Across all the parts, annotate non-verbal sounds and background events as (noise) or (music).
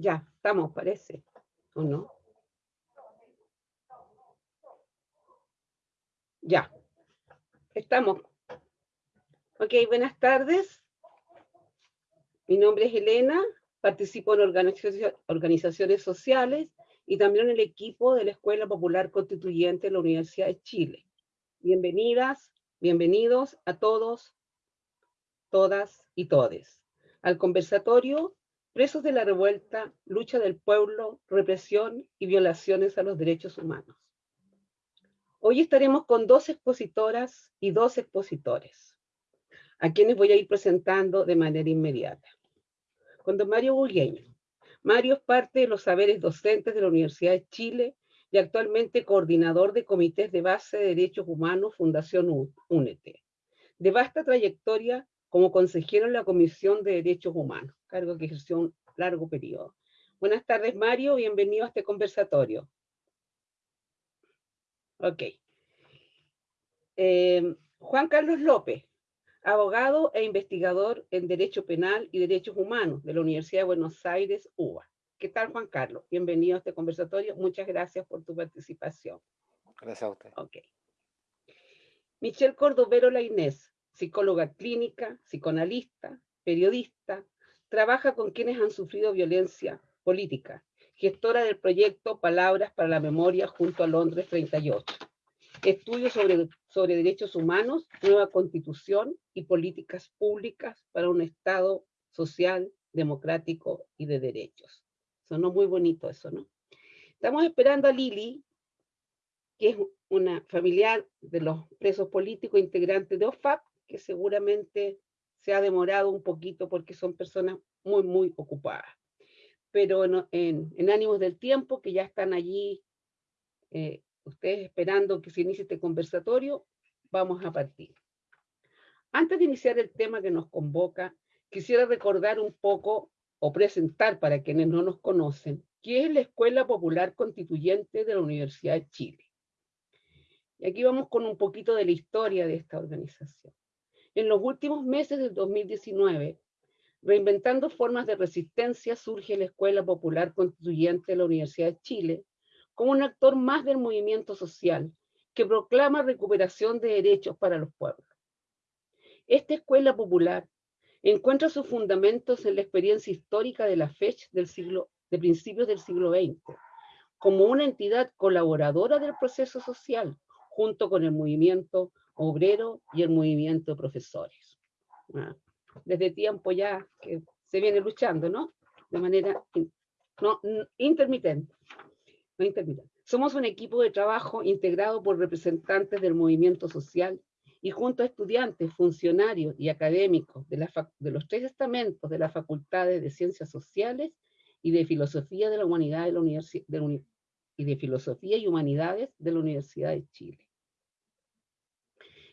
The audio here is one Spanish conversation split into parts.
Ya, estamos, parece. ¿O no? Ya. Estamos. Ok, buenas tardes. Mi nombre es Elena, participo en organizaciones sociales y también en el equipo de la Escuela Popular Constituyente de la Universidad de Chile. Bienvenidas, bienvenidos a todos, todas y todes al conversatorio Presos de la Revuelta, Lucha del Pueblo, Represión y Violaciones a los Derechos Humanos. Hoy estaremos con dos expositoras y dos expositores, a quienes voy a ir presentando de manera inmediata. Con don Mario Bulgueño. Mario es parte de los saberes docentes de la Universidad de Chile y actualmente coordinador de comités de base de derechos humanos Fundación UNETE. De vasta trayectoria como consejero en la Comisión de Derechos Humanos, cargo que ejerció un largo periodo. Buenas tardes, Mario, bienvenido a este conversatorio. Ok. Eh, Juan Carlos López, abogado e investigador en Derecho Penal y Derechos Humanos de la Universidad de Buenos Aires, UBA. ¿Qué tal, Juan Carlos? Bienvenido a este conversatorio. Muchas gracias por tu participación. Gracias a usted. Ok. Michelle Cordovero La Inés, psicóloga clínica, psicoanalista, periodista, trabaja con quienes han sufrido violencia política gestora del proyecto Palabras para la Memoria junto a Londres 38. Estudios sobre, sobre derechos humanos, nueva constitución y políticas públicas para un Estado social, democrático y de derechos. Sonó muy bonito eso, ¿no? Estamos esperando a Lili, que es una familiar de los presos políticos integrantes de OFAP, que seguramente se ha demorado un poquito porque son personas muy, muy ocupadas pero en, ánimos del tiempo, que ya están allí eh, ustedes esperando que se inicie este conversatorio, vamos a partir. Antes de iniciar el tema que nos convoca, quisiera recordar un poco o presentar para quienes no nos conocen, qué es la Escuela Popular Constituyente de la Universidad de Chile. Y aquí vamos con un poquito de la historia de esta organización. En los últimos meses del 2019, Reinventando formas de resistencia surge la Escuela Popular Constituyente de la Universidad de Chile como un actor más del movimiento social que proclama recuperación de derechos para los pueblos. Esta escuela popular encuentra sus fundamentos en la experiencia histórica de la FECH del siglo, de principios del siglo XX, como una entidad colaboradora del proceso social, junto con el movimiento obrero y el movimiento de profesores. Ah desde tiempo ya que se viene luchando, ¿no? De manera no, intermitente. No intermitente. Somos un equipo de trabajo integrado por representantes del movimiento social y junto a estudiantes, funcionarios y académicos de, la de los tres estamentos de las facultades de Ciencias Sociales y de Filosofía de la Humanidad de la Universidad y de Filosofía y Humanidades de la Universidad de Chile.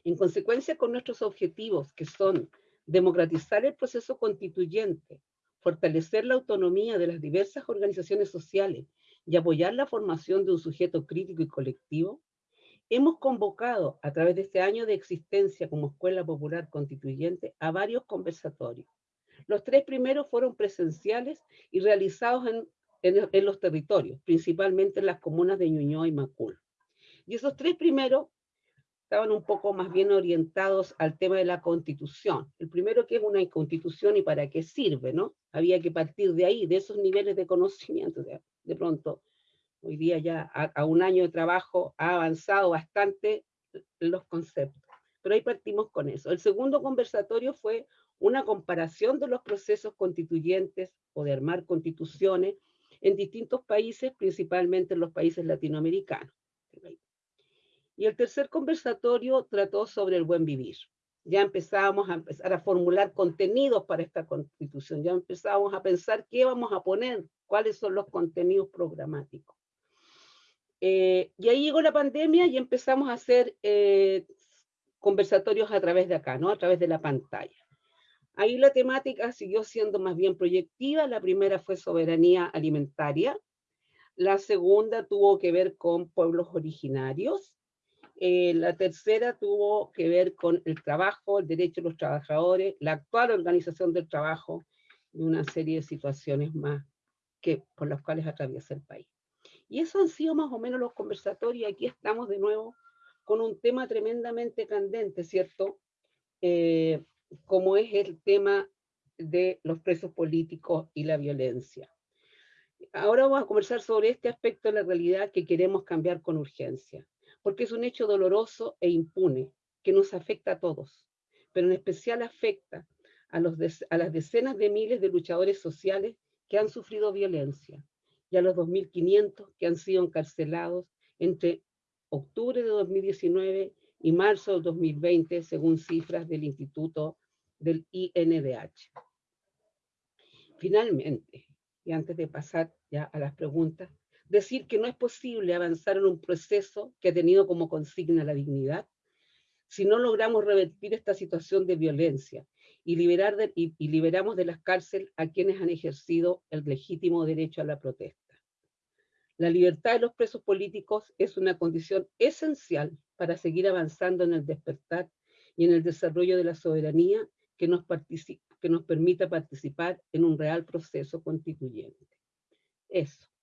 En consecuencia con nuestros objetivos, que son democratizar el proceso constituyente, fortalecer la autonomía de las diversas organizaciones sociales y apoyar la formación de un sujeto crítico y colectivo, hemos convocado a través de este año de existencia como Escuela Popular Constituyente a varios conversatorios. Los tres primeros fueron presenciales y realizados en, los territorios, principalmente en las comunas de Ñuñoa y Macul. Y esos tres primeros estaban un poco más bien orientados al tema de la constitución. El primero que es una constitución y para qué sirve, ¿no? Había que partir de ahí, de esos niveles de conocimiento. De, pronto, hoy día ya a, un año de trabajo ha avanzado bastante los conceptos. Pero ahí partimos con eso. El segundo conversatorio fue una comparación de los procesos constituyentes o de armar constituciones en distintos países, principalmente en los países latinoamericanos. Y el tercer conversatorio trató sobre el buen vivir. Ya empezábamos a empezar a formular contenidos para esta constitución, ya empezábamos a pensar qué vamos a poner, cuáles son los contenidos programáticos. Eh, y ahí llegó la pandemia y empezamos a hacer eh, conversatorios a través de acá, ¿no? A través de la pantalla. Ahí la temática siguió siendo más bien proyectiva. La primera fue soberanía alimentaria. La segunda tuvo que ver con pueblos originarios. Eh, la tercera tuvo que ver con el trabajo, el derecho de los trabajadores, la actual organización del trabajo y una serie de situaciones más que, por las cuales atraviesa el país. Y eso han sido más o menos los conversatorios, y aquí estamos de nuevo con un tema tremendamente candente, ¿cierto? Eh, como es el tema de los presos políticos y la violencia. Ahora vamos a conversar sobre este aspecto de la realidad que queremos cambiar con urgencia, porque es un hecho doloroso e impune que nos afecta a todos, pero en especial afecta a, las decenas de miles de luchadores sociales que han sufrido violencia y a los 2.500 que han sido encarcelados entre octubre de 2019 y marzo del 2020, según cifras del Instituto del INDH. Finalmente, y antes de pasar ya a las preguntas, decir que no es posible avanzar en un proceso que ha tenido como consigna la dignidad si no logramos revertir esta situación de violencia y, liberar y, y liberamos de las cárceles a quienes han ejercido el legítimo derecho a la protesta. La libertad de los presos políticos es una condición esencial para seguir avanzando en el despertar y en el desarrollo de la soberanía que nos, que nos permita participar en un real proceso constituyente. Eso.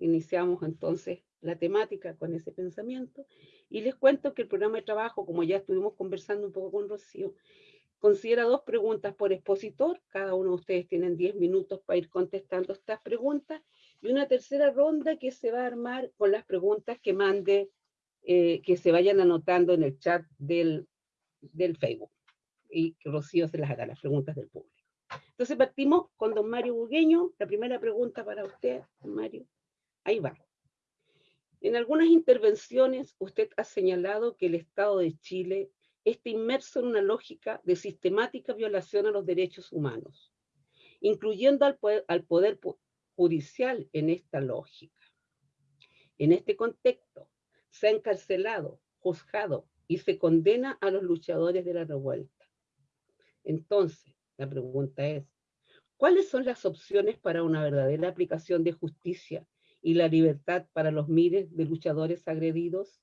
Iniciamos entonces la temática con ese pensamiento y les cuento que el programa de trabajo, como ya estuvimos conversando un poco con Rocío, considera dos preguntas por expositor. Cada uno de ustedes tienen 10 minutos para ir contestando estas preguntas y una tercera ronda que se va a armar con las preguntas que mande, eh, que se vayan anotando en el chat del, del Facebook. Y que Rocío se las hará, las preguntas del público. Entonces partimos con don Mario Bugueño. La primera pregunta para usted, don Mario. Ahí va. En algunas intervenciones usted ha señalado que el Estado de Chile está inmerso en una lógica de sistemática violación a los derechos humanos, incluyendo al poder, al poder judicial en esta lógica. En este contexto, se ha encarcelado, juzgado y se condena a los luchadores de la revuelta. Entonces, la pregunta es, ¿cuáles son las opciones para una verdadera aplicación de justicia y la libertad para los miles de luchadores agredidos,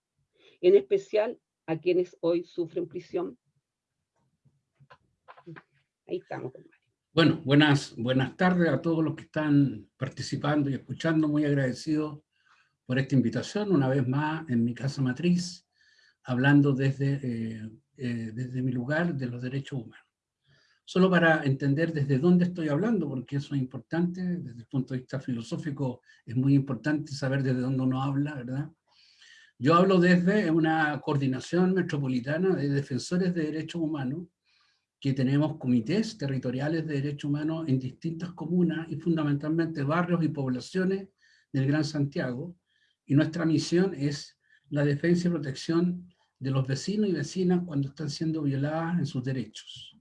en especial a quienes hoy sufren prisión? Ahí estamos, bueno, buenas, buenas tardes a todos los que están participando y escuchando. Muy agradecido por esta invitación, una vez más en mi casa matriz, hablando desde, eh, eh, desde mi lugar de los derechos humanos. Solo para entender desde dónde estoy hablando, porque eso es importante, desde el punto de vista filosófico es muy importante saber desde dónde uno habla, ¿verdad? Yo hablo desde una coordinación metropolitana de defensores de derechos humanos, que tenemos comités territoriales de derechos humanos en distintas comunas y fundamentalmente barrios y poblaciones del Gran Santiago, y nuestra misión es la defensa y protección de los vecinos y vecinas cuando están siendo violadas en sus derechos.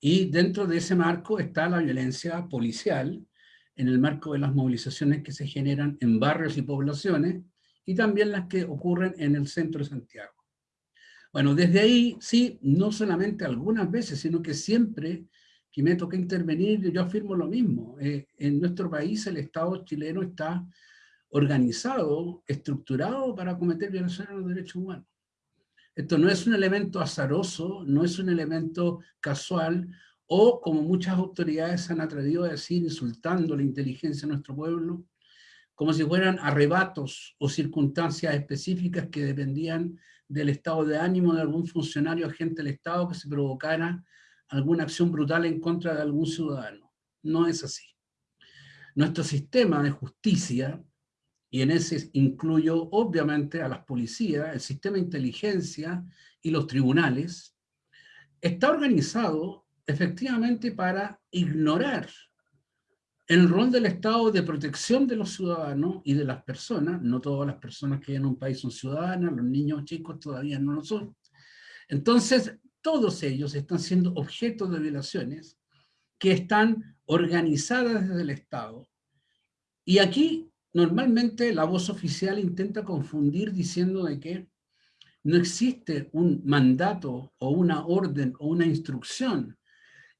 Y dentro de ese marco está la violencia policial, en el marco de las movilizaciones que se generan en barrios y poblaciones, y también las que ocurren en el centro de Santiago. Bueno, desde ahí, sí, no solamente algunas veces, sino que siempre que me toca intervenir, yo afirmo lo mismo. Eh, en nuestro país el Estado chileno está organizado, estructurado para cometer violaciones a los derechos humanos. Esto no es un elemento azaroso, no es un elemento casual, o como muchas autoridades han atrevido a decir, insultando la inteligencia de nuestro pueblo, como si fueran arrebatos o circunstancias específicas que dependían del estado de ánimo de algún funcionario agente del Estado que se provocara alguna acción brutal en contra de algún ciudadano. No es así. Nuestro sistema de justicia, y en ese incluyo obviamente a las policías, el sistema de inteligencia y los tribunales, está organizado efectivamente para ignorar el rol del Estado de protección de los ciudadanos y de las personas, no todas las personas que en un país son ciudadanas, los niños chicos todavía no lo son. Entonces, todos ellos están siendo objeto de violaciones que están organizadas desde el Estado. Y aquí, normalmente, la voz oficial intenta confundir diciendo de que no existe un mandato o una orden o una instrucción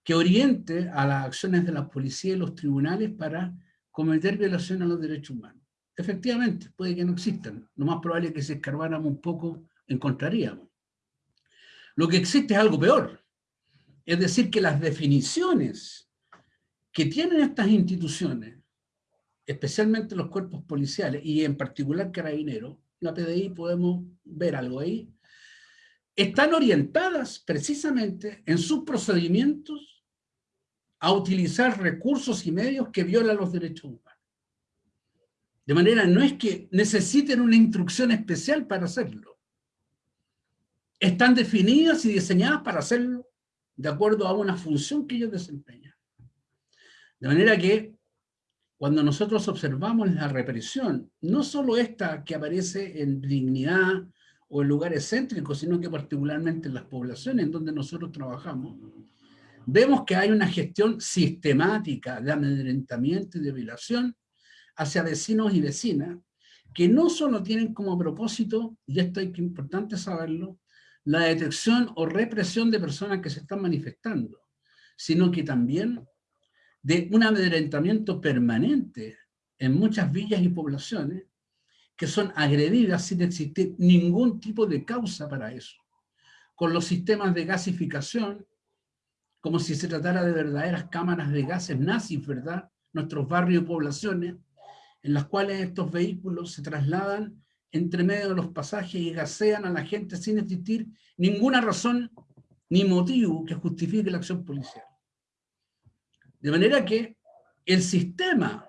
que oriente a las acciones de la policía y los tribunales para cometer violación a los derechos humanos. Efectivamente, puede que no existan. Lo más probable es que si escarbáramos un poco, encontraríamos. Lo que existe es algo peor. Es decir, que las definiciones que tienen estas instituciones especialmente los cuerpos policiales y en particular carabineros, la PDI podemos ver algo ahí, están orientadas precisamente en sus procedimientos a utilizar recursos y medios que violan los derechos humanos. De manera, no es que necesiten una instrucción especial para hacerlo. Están definidas y diseñadas para hacerlo de acuerdo a una función que ellos desempeñan. De manera que cuando nosotros observamos la represión, no solo esta que aparece en dignidad o en lugares céntricos, sino que particularmente en las poblaciones en donde nosotros trabajamos, vemos que hay una gestión sistemática de amedrentamiento y de violación hacia vecinos y vecinas, que no solo tienen como propósito, y esto es importante saberlo, la detección o represión de personas que se están manifestando, sino que también de un amedrentamiento permanente en muchas villas y poblaciones que son agredidas sin existir ningún tipo de causa para eso. Con los sistemas de gasificación, como si se tratara de verdaderas cámaras de gases nazis, ¿verdad? Nuestros barrios y poblaciones, en las cuales estos vehículos se trasladan entre medio de los pasajes y gasean a la gente sin existir ninguna razón ni motivo que justifique la acción policial. De manera que el sistema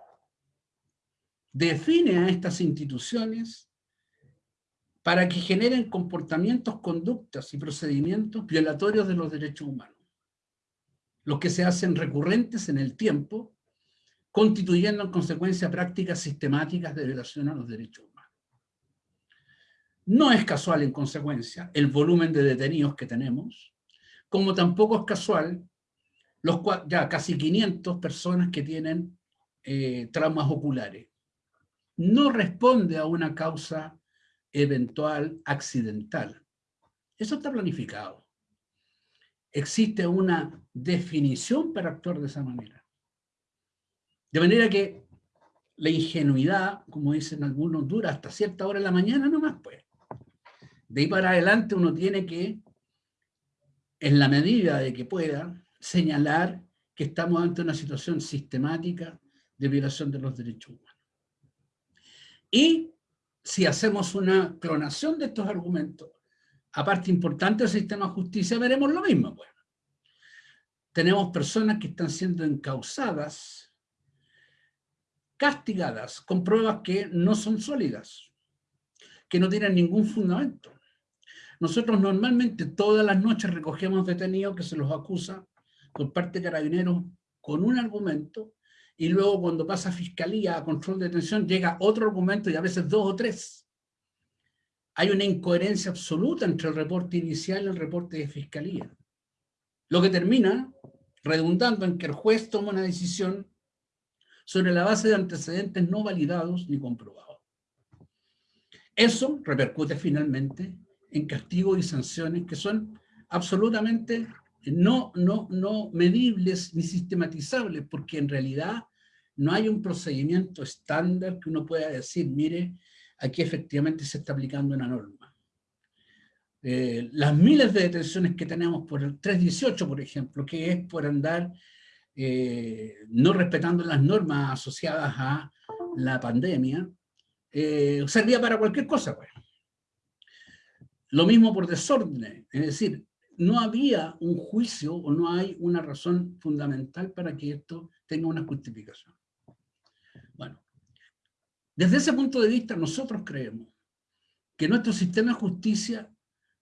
define a estas instituciones para que generen comportamientos, conductas y procedimientos violatorios de los derechos humanos, los que se hacen recurrentes en el tiempo, constituyendo en consecuencia prácticas sistemáticas de violación a los derechos humanos. No es casual, en consecuencia, el volumen de detenidos que tenemos, como tampoco es casual los, ya casi 500 personas que tienen eh, traumas oculares. No responde a una causa eventual accidental. Eso está planificado. Existe una definición para actuar de esa manera. De manera que la ingenuidad, como dicen algunos, dura hasta cierta hora de la mañana nomás, pues. De ahí para adelante uno tiene que, en la medida de que pueda, señalar que estamos ante una situación sistemática de violación de los derechos humanos. Y si hacemos una clonación de estos argumentos, aparte importante del sistema de justicia, veremos lo mismo. Bueno, tenemos personas que están siendo encausadas, castigadas, con pruebas que no son sólidas, que no tienen ningún fundamento. Nosotros normalmente todas las noches recogemos detenidos que se los acusa por parte de carabineros con un argumento y luego cuando pasa a fiscalía, a control de detención, llega otro argumento y a veces dos o tres. Hay una incoherencia absoluta entre el reporte inicial y el reporte de fiscalía. Lo que termina redundando en que el juez toma una decisión sobre la base de antecedentes no validados ni comprobados. Eso repercute finalmente en castigos y sanciones que son absolutamente no, no, no medibles ni sistematizables, porque en realidad no hay un procedimiento estándar que uno pueda decir, mire, aquí efectivamente se está aplicando una norma. Eh, las miles de detenciones que tenemos por el 318, por ejemplo, que es por andar eh, no respetando las normas asociadas a la pandemia, eh, servía para cualquier cosa. Pues. Lo mismo por desorden, es decir, no había un juicio o no hay una razón fundamental para que esto tenga una justificación. Bueno, desde ese punto de vista nosotros creemos que nuestro sistema de justicia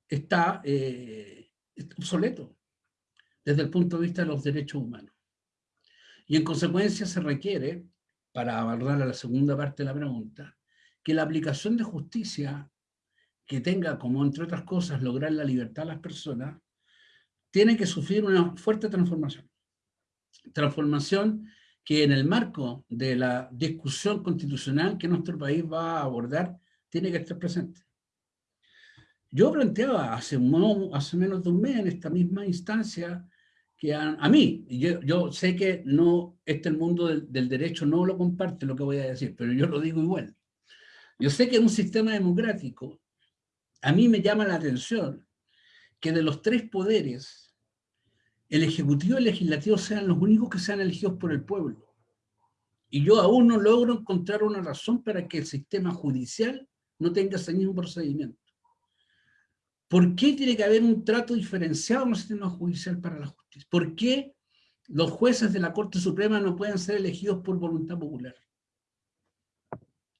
está, eh, obsoleto desde el punto de vista de los derechos humanos. Y en consecuencia se requiere, para abordar a la segunda parte de la pregunta, que la aplicación de justicia que tenga como, entre otras cosas, lograr la libertad de las personas, tiene que sufrir una fuerte transformación. Transformación que en el marco de la discusión constitucional que nuestro país va a abordar, tiene que estar presente. Yo planteaba hace, hace menos de un mes en esta misma instancia que a, mí, yo, yo, sé que no, este el mundo del, del, derecho no lo comparte lo que voy a decir, pero yo lo digo igual. Yo sé que en un sistema democrático, a mí me llama la atención que de los tres poderes, el Ejecutivo y el Legislativo sean los únicos que sean elegidos por el pueblo. Y yo aún no logro encontrar una razón para que el sistema judicial no tenga ese mismo procedimiento. ¿Por qué tiene que haber un trato diferenciado en el sistema judicial para la justicia? ¿Por qué los jueces de la Corte Suprema no pueden ser elegidos por voluntad popular?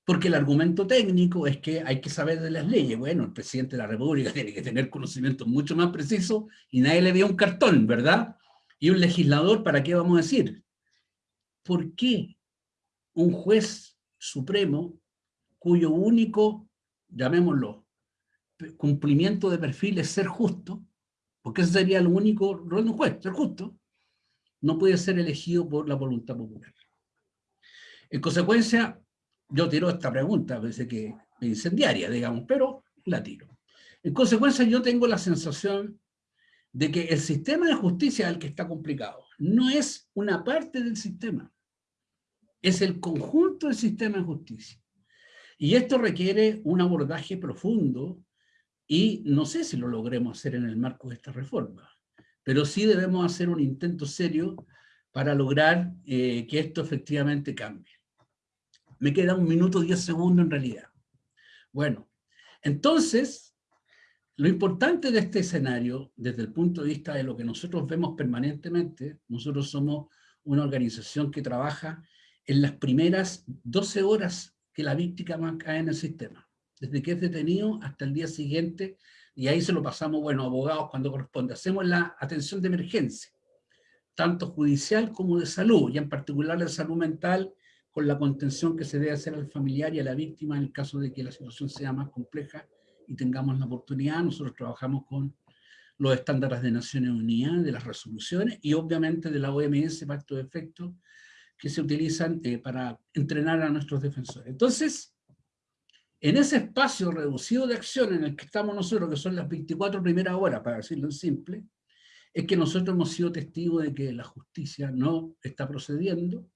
Porque el argumento técnico es que hay que saber de las leyes. Bueno, el presidente de la República (laughs) tiene que tener conocimientos mucho más precisos y nadie le dio un cartón, ¿verdad? Y un legislador, ¿para qué vamos a decir? ¿Por qué un juez supremo cuyo único, llamémoslo, cumplimiento de perfil es ser justo, porque ese sería el único rol de un juez, ser justo, no puede ser elegido por la voluntad popular. En consecuencia, yo tiro esta pregunta, parece que es incendiaria, digamos, pero la tiro. En consecuencia, yo tengo la sensación de que el sistema de justicia es el que está complicado. No es una parte del sistema, es el conjunto del sistema de justicia. Y esto requiere un abordaje profundo y no sé si lo logremos hacer en el marco de esta reforma, pero sí debemos hacer un intento serio para lograr eh, que esto efectivamente cambie. Me queda un minuto, diez segundos en realidad. Bueno, entonces, lo importante de este escenario, desde el punto de vista de lo que nosotros vemos permanentemente, nosotros somos una organización que trabaja en las primeras 12 horas que la víctima cae en el sistema, desde que es detenido hasta el día siguiente, y ahí se lo pasamos, bueno, abogados cuando corresponde. Hacemos la atención de emergencia, tanto judicial como de salud, y en particular de salud mental, con la contención que se debe hacer al familiar y a la víctima en el caso de que la situación sea más compleja y tengamos la oportunidad. Nosotros trabajamos con los estándares de Naciones Unidas, de las resoluciones y obviamente de la OMS, Pacto de Efectos, que se utilizan eh, para entrenar a nuestros defensores. Entonces, en ese espacio reducido de acción en el que estamos nosotros, que son las 24 primeras horas, para decirlo en simple, es que nosotros hemos sido testigos de que la justicia no está procediendo,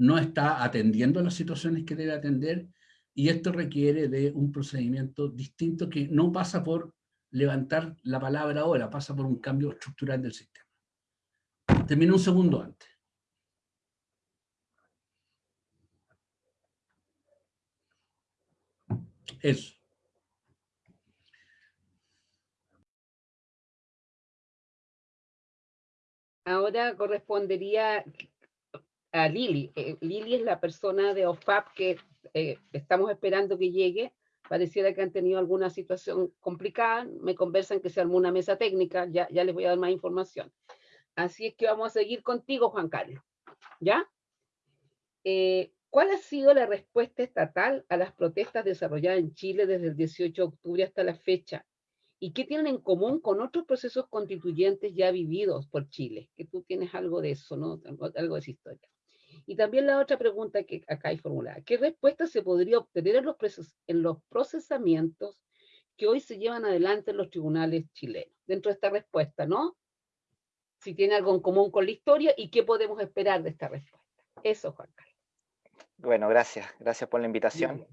no está atendiendo las situaciones que debe atender y esto requiere de un procedimiento distinto que no pasa por levantar la palabra ahora, pasa por un cambio estructural del sistema. Termino un segundo antes. Eso. Ahora correspondería a Lili. Eh, Lili es la persona de OFAP que eh, estamos esperando que llegue. Pareciera que han tenido alguna situación complicada. Me conversan que se armó una mesa técnica. Ya, ya les voy a dar más información. Así es que vamos a seguir contigo, Juan Carlos. ¿Ya? Eh, ¿Cuál ha sido la respuesta estatal a las protestas desarrolladas en Chile desde el 18 de octubre hasta la fecha? ¿Y qué tienen en común con otros procesos constituyentes ya vividos por Chile? Que tú tienes algo de eso, ¿no? Algo de esa historia. Y también la otra pregunta que acá hay formulada, ¿qué respuesta se podría obtener en los, en los procesamientos que hoy se llevan adelante en los tribunales chilenos? Dentro de esta respuesta, ¿no? Si tiene algo en común con la historia y qué podemos esperar de esta respuesta. Eso, Juan Carlos. Bueno, gracias. Gracias por la invitación.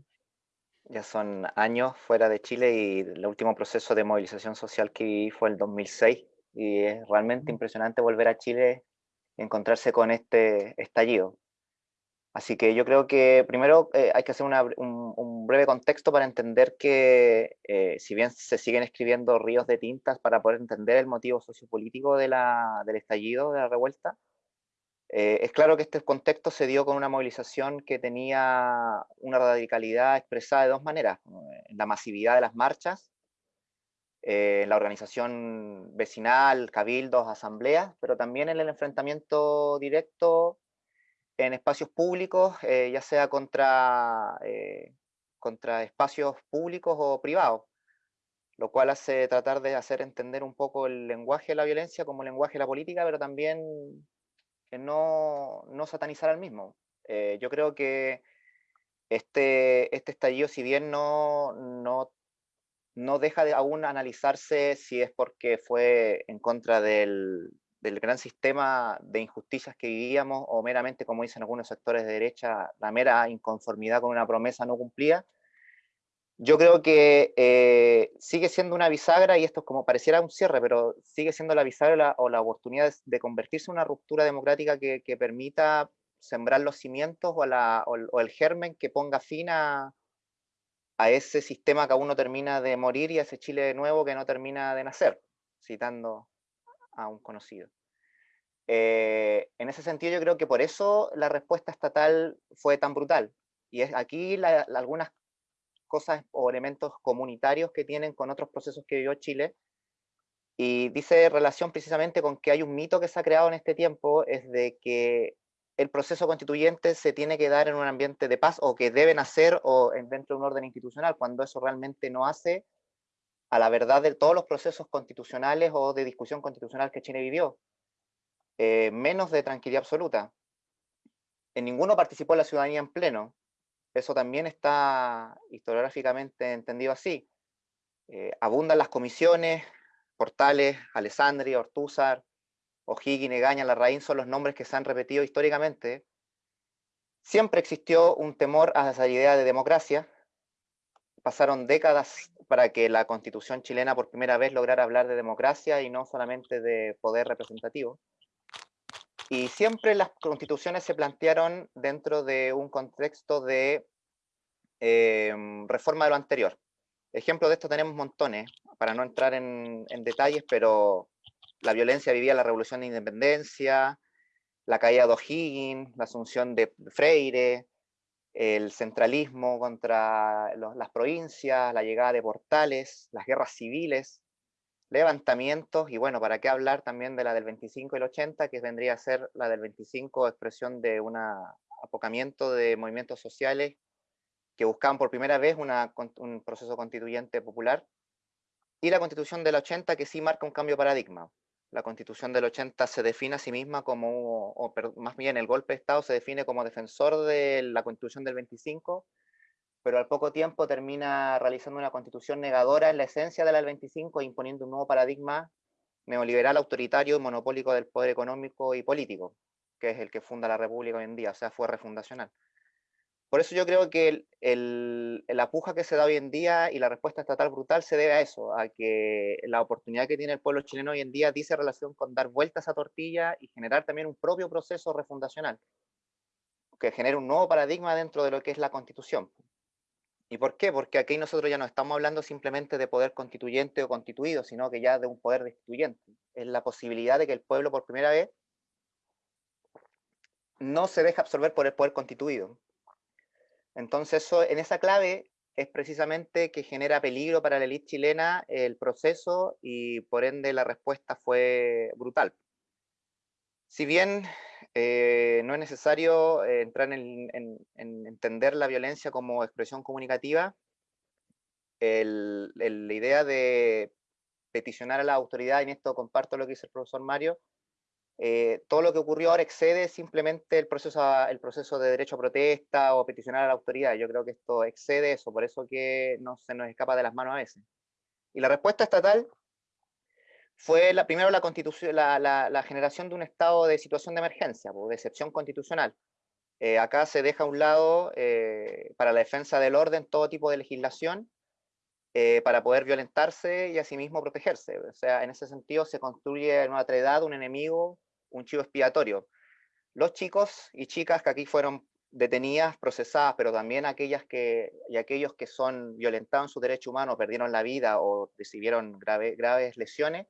Ya son años fuera de Chile y el último proceso de movilización social que viví fue el 2006 y es realmente impresionante volver a Chile encontrarse con este estallido. Así que yo creo que primero eh, hay que hacer un, breve contexto para entender que eh, si bien se siguen escribiendo ríos de tintas para poder entender el motivo sociopolítico de del estallido, de la revuelta, eh, es claro que este contexto se dio con una movilización que tenía una radicalidad expresada de dos maneras, la masividad de las marchas, en la organización vecinal, cabildos, asambleas, pero también en el enfrentamiento directo en espacios públicos, eh, ya sea contra, eh, contra espacios públicos o privados, lo cual hace tratar de hacer entender un poco el lenguaje de la violencia como lenguaje de la política, pero también no, no satanizar al mismo. Eh, yo creo que este, este estallido, si bien no, no, no deja de aún analizarse si es porque fue en contra del, del gran sistema de injusticias que vivíamos o meramente, como dicen algunos sectores de derecha, la mera inconformidad con una promesa no cumplida, yo creo que eh, sigue siendo una bisagra, y esto es como pareciera un cierre, pero sigue siendo la bisagra o la oportunidad de, convertirse en una ruptura democrática que, permita sembrar los cimientos o, la, o, el germen que ponga fin a, a ese sistema que aún no termina de morir y a ese Chile nuevo que no termina de nacer, citando a un conocido. Eh, en ese sentido yo creo que por eso la respuesta estatal fue tan brutal. Y es aquí algunas cosas o elementos comunitarios que tienen con otros procesos que vivió Chile. Y dice relación precisamente con que hay un mito que se ha creado en este tiempo, es de que el proceso constituyente se tiene que dar en un ambiente de paz o que deben hacer o dentro de un orden institucional, cuando eso realmente no hace a la verdad de todos los procesos constitucionales o de discusión constitucional que Chile vivió. Eh, menos de tranquilidad absoluta. En ninguno participó la ciudadanía en pleno. Eso también está historiográficamente entendido así. Eh, abundan las comisiones, Portales, Alessandria, Ortúzar, O'Higgins, Egaña, Larraín son los nombres que se han repetido históricamente. Siempre existió un temor a esa idea de democracia. Pasaron décadas para que la constitución chilena por primera vez lograra hablar de democracia y no solamente de poder representativo. Y siempre las constituciones se plantearon dentro de un contexto de em, reforma de lo anterior. Ejemplos de esto tenemos montones, para no entrar en, detalles, pero la violencia vivía la revolución de independencia, la caída de O'Higgins, la asunción de Freire, el centralismo contra las provincias, la llegada de portales, las guerras civiles, levantamientos, y bueno, ¿para qué hablar también de la del 25 y el 80, que vendría a ser la del 25 expresión de un apocamiento de movimientos sociales que buscaban por primera vez un proceso constituyente popular, y la constitución del 80 que sí marca un cambio paradigma. La constitución del 80 se define a sí misma como, o más bien el golpe de Estado se define como defensor de la constitución del 25, pero al poco tiempo termina realizando una constitución negadora en la esencia de la del 25 e imponiendo un nuevo paradigma neoliberal, autoritario y monopólico del poder económico y político, que es el que funda la República hoy en día, o sea, fue refundacional. Por eso yo creo que la puja que se da hoy en día y la respuesta estatal brutal se debe a eso, a que la oportunidad que tiene el pueblo chileno hoy en día dice relación con dar vueltas a tortilla y generar también un propio proceso refundacional, que genere un nuevo paradigma dentro de lo que es la constitución. ¿Y por qué? Porque aquí nosotros ya no estamos hablando simplemente de poder constituyente o constituido, sino que ya de un poder destituyente. Es la posibilidad de que el pueblo por primera vez no se deje absorber por el poder constituido, entonces, eso, en esa clave es precisamente que genera peligro para la élite chilena el proceso y por ende la respuesta fue brutal. Si bien eh, no es necesario eh, entrar en, entender la violencia como expresión comunicativa, la idea de peticionar a la autoridad, y en esto comparto lo que dice el profesor Mario, eh, todo lo que ocurrió ahora excede simplemente el proceso, el proceso de derecho a protesta o peticionar a la autoridad. Yo creo que esto excede eso, por eso que no se nos escapa de las manos a veces. Y la respuesta estatal fue la, primero la, constitución, la, la, generación de un estado de situación de emergencia, de excepción constitucional. Eh, acá se deja a un lado, eh, para la defensa del orden, todo tipo de legislación, para poder violentarse y asimismo protegerse. O sea, en ese sentido se construye en una edad un enemigo un chivo expiatorio. Los chicos y chicas que aquí fueron detenidas, procesadas, pero también aquellas que, y aquellos que son violentados en su derecho humano, perdieron la vida o recibieron graves lesiones,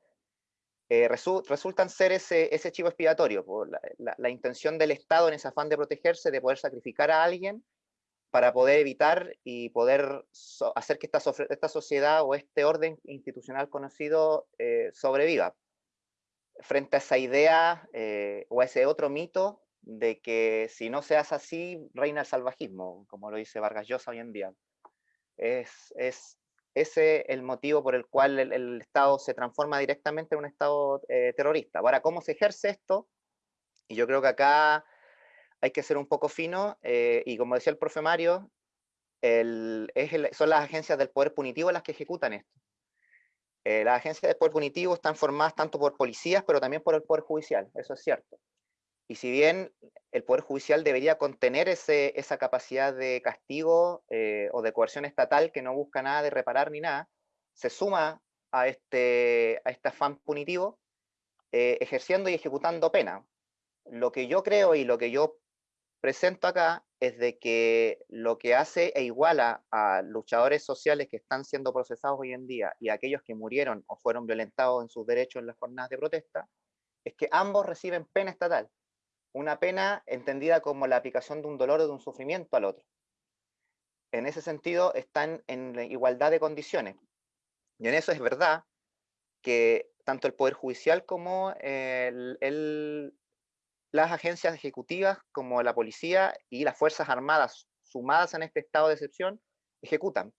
eh, resultan ser ese, ese chivo expiatorio, por la, intención del Estado en ese afán de protegerse, de poder sacrificar a alguien para poder evitar y poder hacer que esta, esta, sociedad o este orden institucional conocido eh, sobreviva frente a esa idea eh, o a ese otro mito de que si no se hace así, reina el salvajismo, como lo dice Vargas Llosa hoy en día. Es, es ese el motivo por el cual el, Estado se transforma directamente en un Estado eh, terrorista. Ahora, ¿cómo se ejerce esto? Y yo creo que acá hay que ser un poco fino, eh, y como decía el profe Mario, el, es son las agencias del poder punitivo las que ejecutan esto. Eh, las agencias de poder punitivo están formadas tanto por policías, pero también por el Poder Judicial, eso es cierto. Y si bien el Poder Judicial debería contener esa capacidad de castigo eh, o de coerción estatal que no busca nada de reparar ni nada, se suma a este, a este afán punitivo, eh, ejerciendo y ejecutando pena. Lo que yo creo y lo que yo presento acá es de que lo que hace e iguala a luchadores sociales que están siendo procesados hoy en día y a aquellos que murieron o fueron violentados en sus derechos en las jornadas de protesta, es que ambos reciben pena estatal. Una pena entendida como la aplicación de un dolor o de un sufrimiento al otro. En ese sentido, están en igualdad de condiciones. Y en eso es verdad que tanto el Poder Judicial como el, las agencias ejecutivas como la policía y las Fuerzas Armadas sumadas en este estado de excepción ejecutan.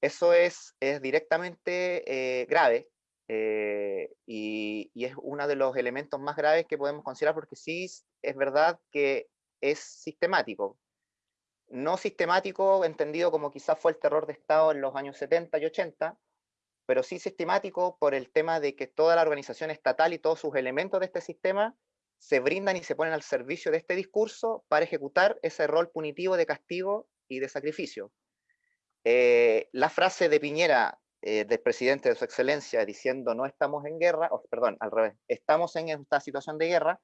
Eso es, es directamente eh, grave eh, y, y, es uno de los elementos más graves que podemos considerar porque sí es verdad que es sistemático. No sistemático entendido como quizás fue el terror de Estado en los años 70 y 80, pero sí sistemático por el tema de que toda la organización estatal y todos sus elementos de este sistema se brindan y se ponen al servicio de este discurso para ejecutar ese rol punitivo de castigo y de sacrificio. Eh, la frase de Piñera, eh, del presidente de su excelencia, diciendo no estamos en guerra, o, perdón, al revés, estamos en esta situación de guerra,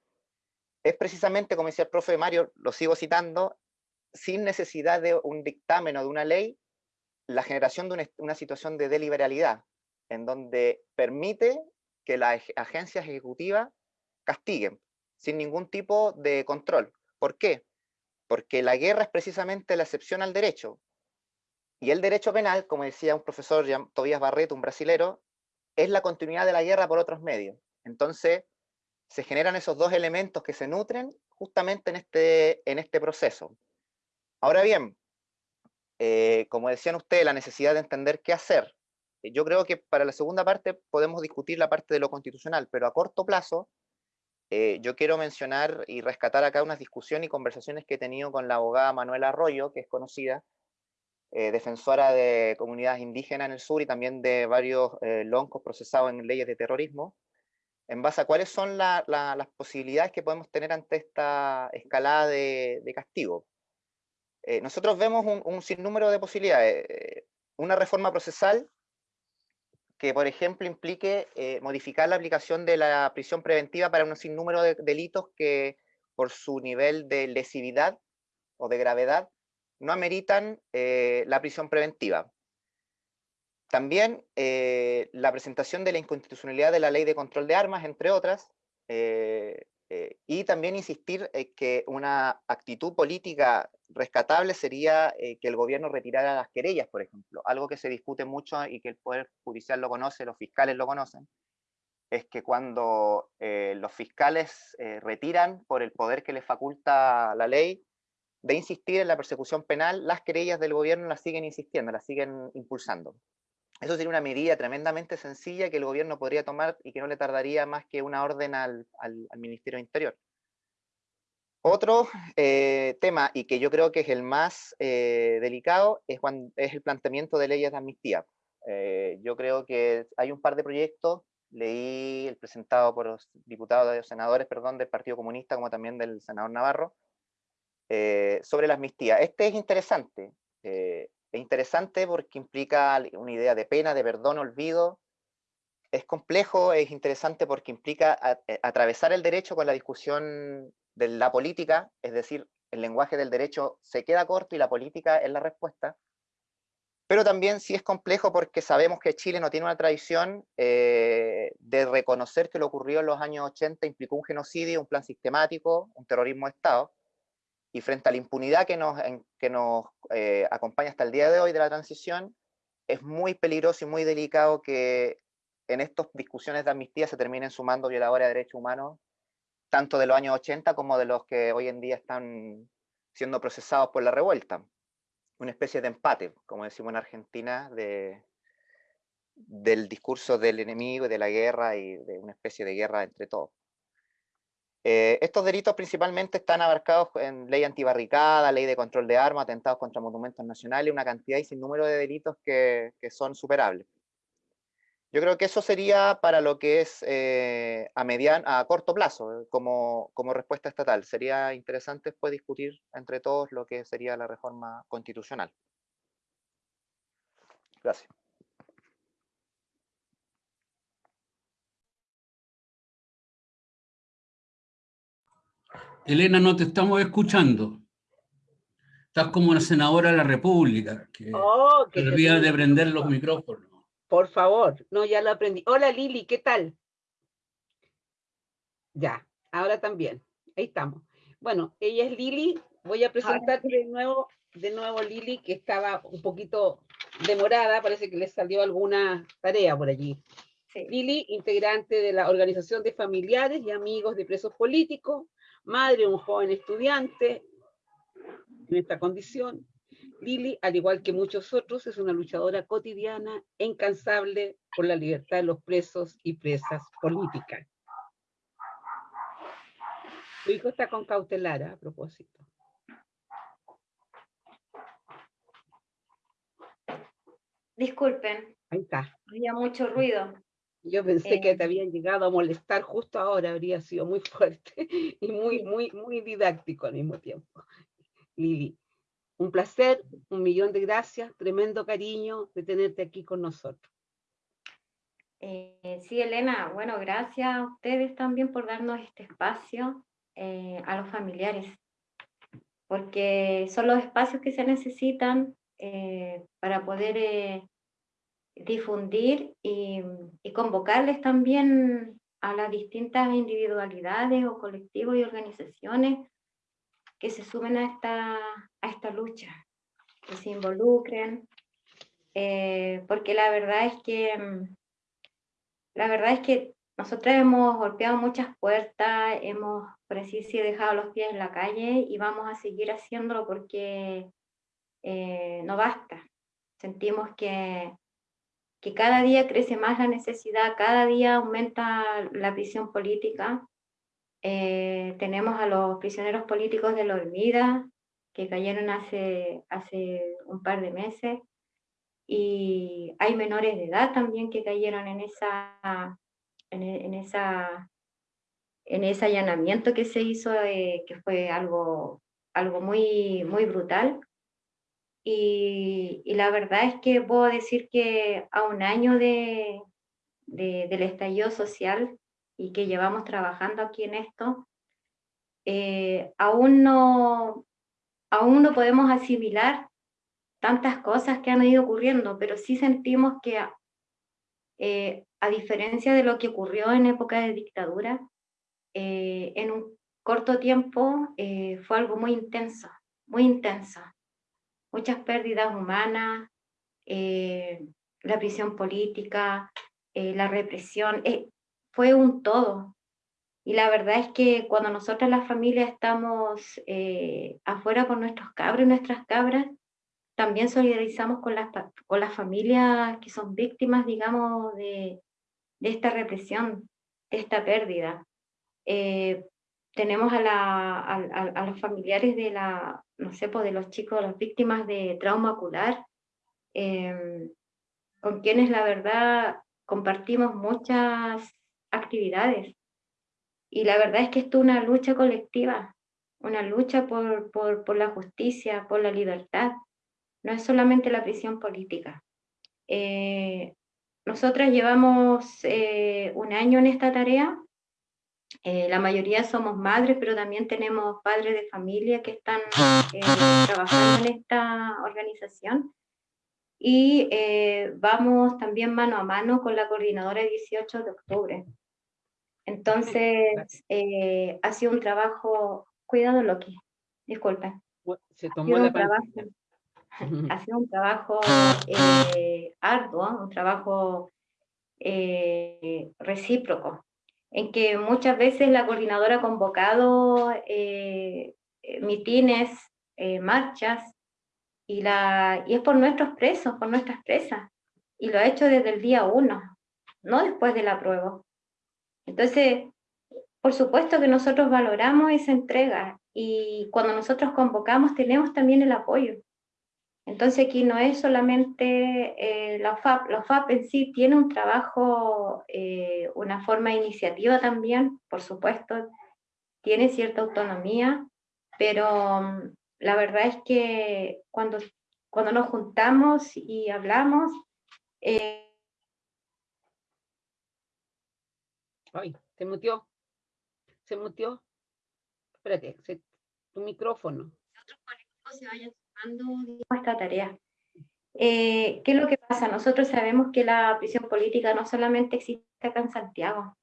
es precisamente, como decía el profe Mario, lo sigo citando, sin necesidad de un dictamen o de una ley, la generación de una, una situación de deliberalidad, en donde permite que las agencias ejecutivas castiguen sin ningún tipo de control. ¿Por qué? Porque la guerra es precisamente la excepción al derecho. Y el derecho penal, como decía un profesor, Tobías Barreto, un brasilero, es la continuidad de la guerra por otros medios. Entonces, se generan esos dos elementos que se nutren justamente en este, en este proceso. Ahora bien, eh, como decían ustedes, la necesidad de entender qué hacer. Yo creo que para la segunda parte podemos discutir la parte de lo constitucional, pero a corto plazo eh, yo quiero mencionar y rescatar acá unas discusiones y conversaciones que he tenido con la abogada Manuela Arroyo, que es conocida, eh, defensora de comunidades indígenas en el sur y también de varios eh, loncos procesados en leyes de terrorismo, en base a cuáles son las posibilidades que podemos tener ante esta escalada de, castigo. nosotros vemos un, un, sinnúmero de posibilidades. una reforma procesal que, por ejemplo, implique eh, modificar la aplicación de la prisión preventiva para un sinnúmero de delitos que, por su nivel de lesividad o de gravedad, no ameritan eh, la prisión preventiva. También eh, la presentación de la inconstitucionalidad de la ley de control de armas, entre otras, y también insistir en que una actitud política rescatable sería eh, que el gobierno retirara las querellas, por ejemplo. Algo que se discute mucho y que el Poder Judicial lo conoce, los fiscales lo conocen, es que cuando eh, los fiscales retiran por el poder que les faculta la ley de insistir en la persecución penal, las querellas del gobierno las siguen insistiendo, las siguen impulsando. Eso sería una medida tremendamente sencilla que el gobierno podría tomar y que no le tardaría más que una orden al, Ministerio de Interior. Otro eh, tema, y que yo creo que es el más eh, delicado, es, es, el planteamiento de leyes de amnistía. Eh, yo creo que hay un par de proyectos, leí el presentado por los diputados y senadores perdón, del Partido Comunista, como también del senador Navarro, sobre la amnistía. Este es interesante. Es interesante porque implica una idea de pena, de perdón, olvido. Es complejo, es interesante porque implica eh, atravesar el derecho con la discusión de la política, es decir, el lenguaje del derecho se queda corto y la política es la respuesta. Pero también sí es complejo porque sabemos que Chile no tiene una tradición eh, de reconocer que lo ocurrió en los años 80 implicó un genocidio, un plan sistemático, un terrorismo de Estado y frente a la impunidad que nos, que nos eh, acompaña hasta el día de hoy de la transición, es muy peligroso y muy delicado que en estas discusiones de amnistía se terminen sumando violadores de derechos humanos, tanto de los años 80 como de los que hoy en día están siendo procesados por la revuelta. Una especie de empate, como decimos en Argentina, de, del discurso del enemigo y de la guerra y de una especie de guerra entre todos. Eh, estos delitos principalmente están abarcados en ley antibarricada, ley de control de armas, atentados contra monumentos nacionales, una cantidad y sin número de delitos que, son superables. Yo creo que eso sería para lo que es eh, a, mediano, a corto plazo, como, como respuesta estatal. Sería interesante después discutir entre todos lo que sería la reforma constitucional. Gracias. Elena, no te estamos escuchando. Estás como una senadora de la República, que Oh, que olvida de prender los micrófonos. Por favor, no, ya lo aprendí. Hola Lili, ¿qué tal? Ya, ahora también. Ahí estamos. Bueno, ella es Lili. Voy a presentarte de nuevo, de nuevo Lili, que estaba un poquito demorada, parece que le salió alguna tarea por allí. Sí. Lili, integrante de la Organización de Familiares y Amigos de Presos Políticos, madre de un joven estudiante en esta condición. Lili, al igual que muchos otros, es una luchadora cotidiana e incansable por la libertad de los presos y presas políticas. Tu hijo está con cautelar, ¿ah? a propósito. Disculpen, Ahí está. había mucho ruido. Yo pensé que Eh, te habían llegado a molestar justo ahora, habría sido muy (laughs) fuerte y muy, muy, muy didáctico al mismo tiempo. Lili, un placer, un millón de gracias, tremendo cariño de tenerte aquí con nosotros. Eh, sí, Elena, bueno, gracias a ustedes también por darnos este espacio eh, a los familiares, porque son los espacios que se necesitan eh, para poder eh, difundir y, y convocarles también a las distintas individualidades o colectivos y organizaciones que se sumen a esta, a esta lucha, que se involucren, eh, porque la verdad es que mm, la verdad es que nosotros hemos golpeado muchas puertas, hemos, por así decir, dejado los pies en la calle y vamos a seguir haciéndolo porque eh, no basta. Sentimos que, que cada día crece más la necesidad, cada día aumenta la prisión política. Eh, tenemos a los prisioneros políticos de la Olvida, que cayeron hace, hace un par de meses y hay menores de edad también que cayeron en esa en, en esa en ese allanamiento que se hizo eh, que fue algo algo muy muy brutal y, y la verdad es que puedo decir que a un año de, de- del estallido social y que llevamos trabajando aquí en esto eh, aún no aún no podemos asimilar tantas cosas que han ido ocurriendo, pero sí sentimos que, eh, a diferencia de lo que ocurrió en época de dictadura, eh, en un corto tiempo eh, fue algo muy intenso, muy intenso. Muchas pérdidas humanas, eh, la prisión política, eh, la represión, eh, fue un todo. Y la verdad es que cuando nosotros las familias estamos eh, afuera con nuestros cabros y nuestras cabras, también solidarizamos con las, con las familias que son víctimas, digamos, de, de esta represión, de esta pérdida. Eh, tenemos a, la, a, a- los familiares de la, no sé, pues de los chicos, las víctimas de trauma ocular, em, con quienes la verdad compartimos muchas actividades. Y la verdad es que esto es una lucha colectiva, una lucha por, por, por la justicia, por la libertad no es solamente la prisión política. Eh, nosotras llevamos eh, un año en esta tarea, eh, la mayoría somos madres, pero también tenemos padres de familia que están eh, trabajando en esta organización. Y eh, vamos también mano a mano con la coordinadora de 18 de octubre. Entonces, eh, ha sido un trabajo, cuidado Loki, disculpen, Se ha tomó sido la un trabajo (laughs) ha sido un trabajo eh, arduo, un trabajo eh, recíproco, en que muchas veces la coordinadora ha convocado eh, eh, mitines, eh, marchas, y, la, y es por nuestros presos, por nuestras presas, y lo ha hecho desde el día uno, no después de la prueba. Entonces, por supuesto que nosotros valoramos esa entrega y cuando nosotros convocamos tenemos también el apoyo. Entonces aquí no es solamente eh, la FAP, la FAP en sí tiene un trabajo, eh, una forma de iniciativa también, por supuesto, tiene cierta autonomía, pero mm, la verdad es que cuando, cuando nos juntamos y hablamos, eh, Ay, se mutió. Se mutió. Espérate, tu micrófono. Otros colectivos se vayan esta tarea. Eh, ¿Qué es lo que pasa? Nosotros sabemos que la prisión política no solamente existe acá en Santiago,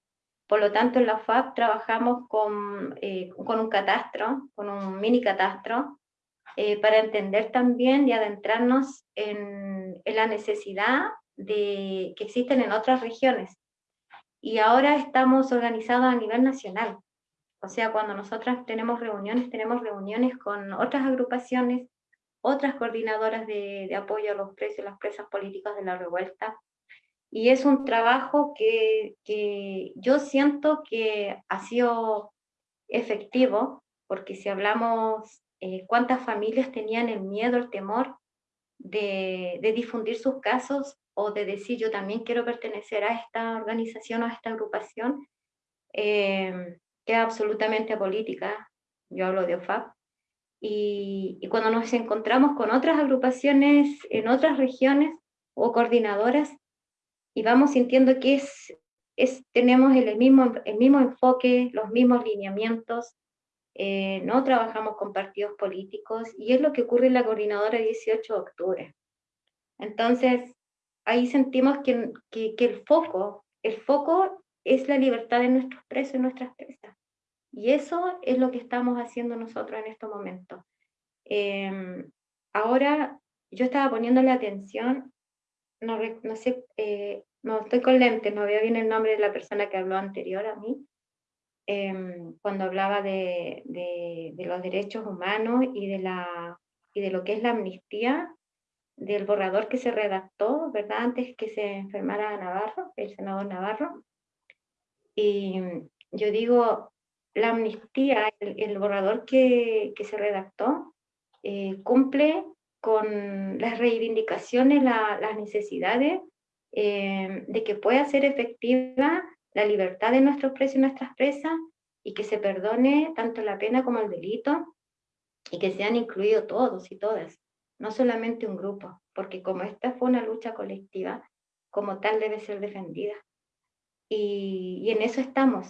por lo tanto en la UFAP trabajamos con, eh, con un catastro, con un mini catastro, eh, para entender también y adentrarnos en, en, la necesidad de, que existen en otras regiones. Y ahora estamos organizados a nivel nacional. O sea, cuando nosotras tenemos reuniones, tenemos reuniones con otras agrupaciones, otras coordinadoras de, apoyo a los presos y las presas políticas de la revuelta. Y es un trabajo que, yo siento que ha sido efectivo, porque si hablamos eh, cuántas familias tenían el miedo, el temor de, difundir sus casos o de decir yo también quiero pertenecer a esta organización o a esta agrupación, eh, que es absolutamente política, yo hablo de OFAP, y, cuando nos encontramos con otras agrupaciones en otras regiones o coordinadoras y vamos sintiendo que es, es, tenemos el mismo, el mismo enfoque, los mismos lineamientos, eh, no trabajamos con partidos políticos y es lo que ocurre en la coordinadora 18 de octubre. Entonces, ahí sentimos que, que, que el foco, el foco es la libertad de nuestros presos y nuestras presas. Y eso es lo que estamos haciendo nosotros en estos momentos. Em, ahora yo estaba poniendo la atención, no, no sé, eh, no estoy con lentes, no veo bien el nombre de la persona que habló anterior a mí, em, cuando hablaba de, los derechos humanos y de, y de lo que es la amnistía, del borrador que se redactó, ¿verdad? Antes que se enfermara Navarro, el senador Navarro. Y yo digo, la amnistía, el, borrador que, se redactó, eh, cumple con las reivindicaciones, las necesidades eh, de que pueda ser efectiva la libertad de nuestros presos y nuestras presas y que se perdone tanto la pena como el delito y que sean incluidos todos y todas, no solamente un grupo, porque como esta fue una lucha colectiva, como tal debe ser defendida. y en eso estamos,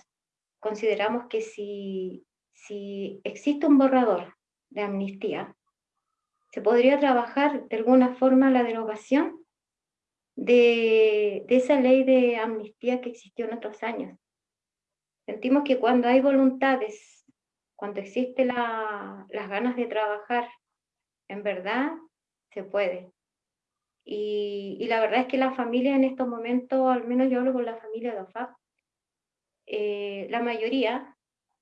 consideramos que si, si existe un borrador de amnistía, se podría trabajar de alguna forma la derogación de, de, esa ley de amnistía que existió en otros años. Sentimos que cuando hay voluntades, cuando existe la, las ganas de trabajar, en verdad se puede. Y, y, la verdad es que la familia en estos momentos, al menos yo hablo con la familia de OFAP, eh, la mayoría,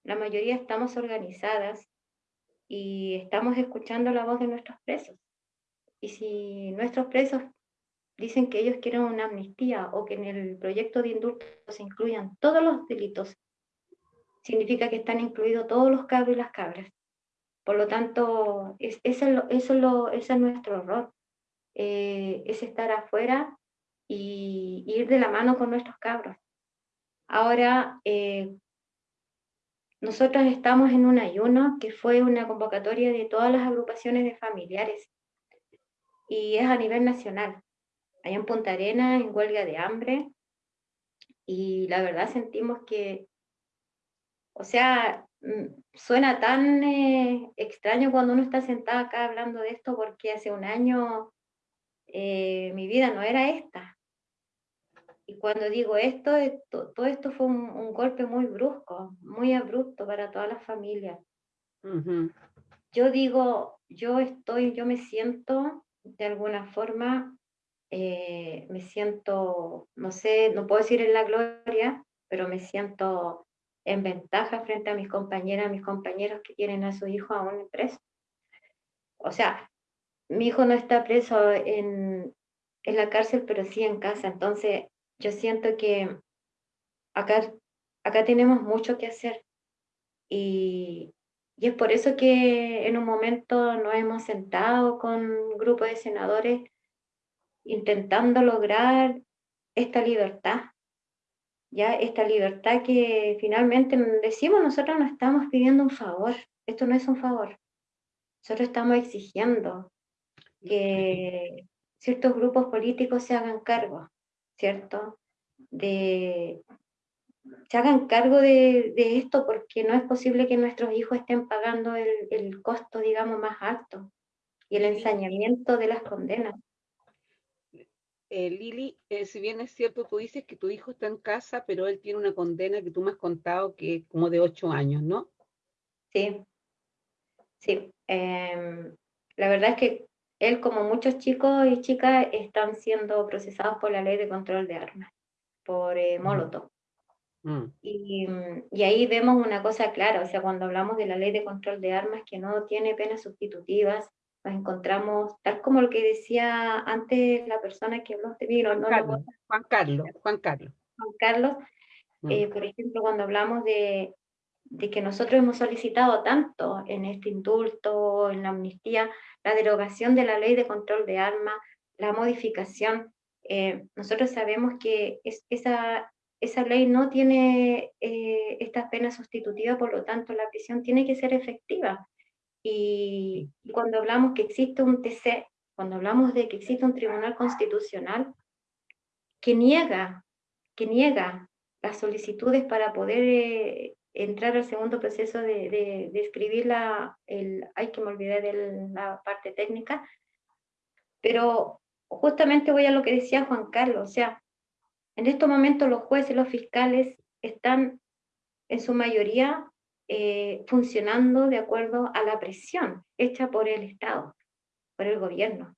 la mayoría estamos organizadas y estamos escuchando la voz de nuestros presos. Y si nuestros presos dicen que ellos quieren una amnistía o que en el proyecto de indulto se incluyan todos los delitos, significa que están incluidos todos los cabros y las cabras. Por lo tanto, es, eso, ese es nuestro error, eh, es estar afuera y ir de la mano con nuestros cabros. Ahora, eh, nosotros estamos en un ayuno que fue una convocatoria de todas las agrupaciones de familiares y es a nivel nacional. Allá en Punta Arena, en huelga de hambre, y la verdad sentimos que, o sea, mm, suena tan eh, extraño cuando uno está sentado acá hablando de esto porque hace un año eh, mi vida no era esta. Y cuando digo esto, todo esto fue un, golpe muy brusco, muy abrupto para toda la familia. Yo digo, yo estoy, yo me siento de alguna forma, eh, me siento, no sé, no puedo decir en la gloria, pero me siento en ventaja frente a mis compañeras, mis compañeros que tienen a su hijo aún preso. O sea, mi hijo no está preso en, en la cárcel, pero sí en casa. Entonces, yo siento que acá, acá tenemos mucho que hacer. Y, y es por eso que en un momento nos hemos sentado con un grupo de senadores intentando lograr esta libertad, ya esta libertad que finalmente decimos nosotros no estamos pidiendo un favor, esto no es un favor, nosotros estamos exigiendo que ciertos grupos políticos se hagan cargo ¿cierto? De, se hagan cargo de, esto porque no es posible que nuestros hijos estén pagando el, costo, digamos, más alto y el ensañamiento de las condenas. Eh, Lili, eh, si bien es cierto, tú dices que tu hijo está en casa, pero él tiene una condena que tú me has contado que es como de ocho años, ¿no? Sí, sí. Em, la verdad es que él, como muchos chicos y chicas, están siendo procesados por la ley de control de armas, por eh, Molotov. Mm. Y, y, ahí vemos una cosa clara, o sea, cuando hablamos de la ley de control de armas que no tiene penas sustitutivas, nos encontramos, tal como lo que decía antes la persona que habló de mí, Juan, Carlos, Juan Carlos, Juan Carlos. Juan Carlos, mm. eh, por ejemplo, cuando hablamos de, de que nosotros hemos solicitado tanto en este indulto, en la amnistía, la derogación de la ley de control de armas, la modificación, eh, nosotros sabemos que es, esa, esa ley no tiene eh, estas penas sustitutivas, por lo tanto la prisión tiene que ser efectiva. Y, cuando hablamos que existe un TC, cuando hablamos de que existe un tribunal constitucional que niega, que niega las solicitudes para poder eh, entrar al segundo proceso de, de, escribir la, el, ay que me olvidé de la parte técnica, pero justamente voy a lo que decía Juan Carlos, o sea, en estos momentos los jueces y los fiscales están en su mayoría eh, funcionando de acuerdo a la presión hecha por el Estado, por el gobierno.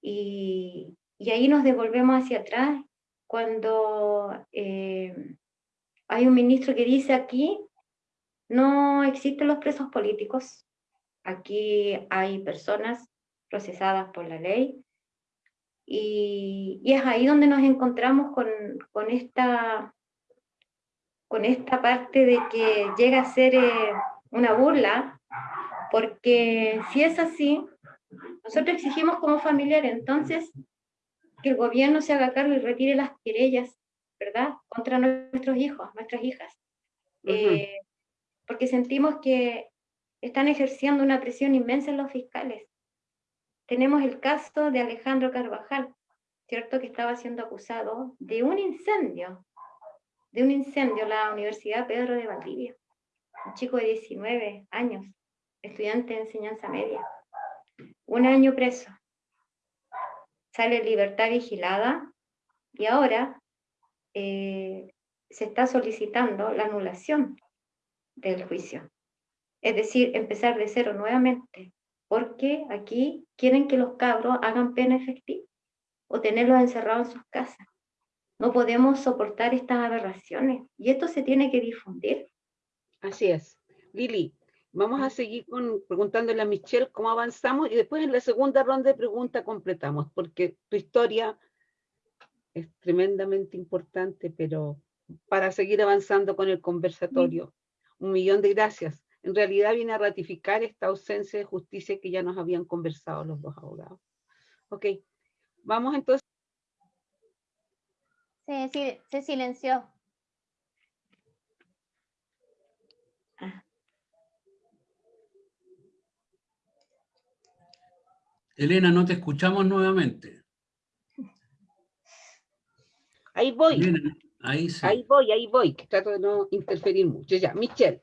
Y, y ahí nos devolvemos hacia atrás cuando eh, hay un ministro que dice aquí no existen los presos políticos, aquí hay personas procesadas por la ley, y, es ahí donde nos encontramos con, con, esta, con esta parte de que llega a ser eh, una burla, porque si es así, nosotros exigimos como familiares entonces que el gobierno se haga cargo y retire las querellas, ¿verdad?, contra nuestros hijos, nuestras hijas. Eh, porque sentimos que están ejerciendo una presión inmensa en los fiscales tenemos el caso de Alejandro Carvajal, ¿cierto? Que estaba siendo acusado de un incendio, de un incendio en la Universidad Pedro de Valdivia. Un chico de 19 años, estudiante de enseñanza media. Un año preso. Sale en libertad vigilada y ahora eh, se está solicitando la anulación del juicio. Es decir, empezar de cero nuevamente porque aquí quieren que los cabros hagan pena efectiva o tenerlos encerrados en sus casas. No podemos soportar estas aberraciones y esto se tiene que difundir. Así es. Lili, vamos a seguir preguntándole a Michelle cómo avanzamos y después en la segunda ronda de preguntas completamos, porque tu historia es tremendamente importante, pero para seguir avanzando con el conversatorio. Un millón de gracias en realidad viene a ratificar esta ausencia de justicia que ya nos habían conversado los dos abogados. Ok, vamos entonces. Sí, sí se silenció. Elena, no te escuchamos nuevamente. Ahí voy. Ahí, ahí voy, ahí voy, que trato de no interferir mucho. Ya, Michelle.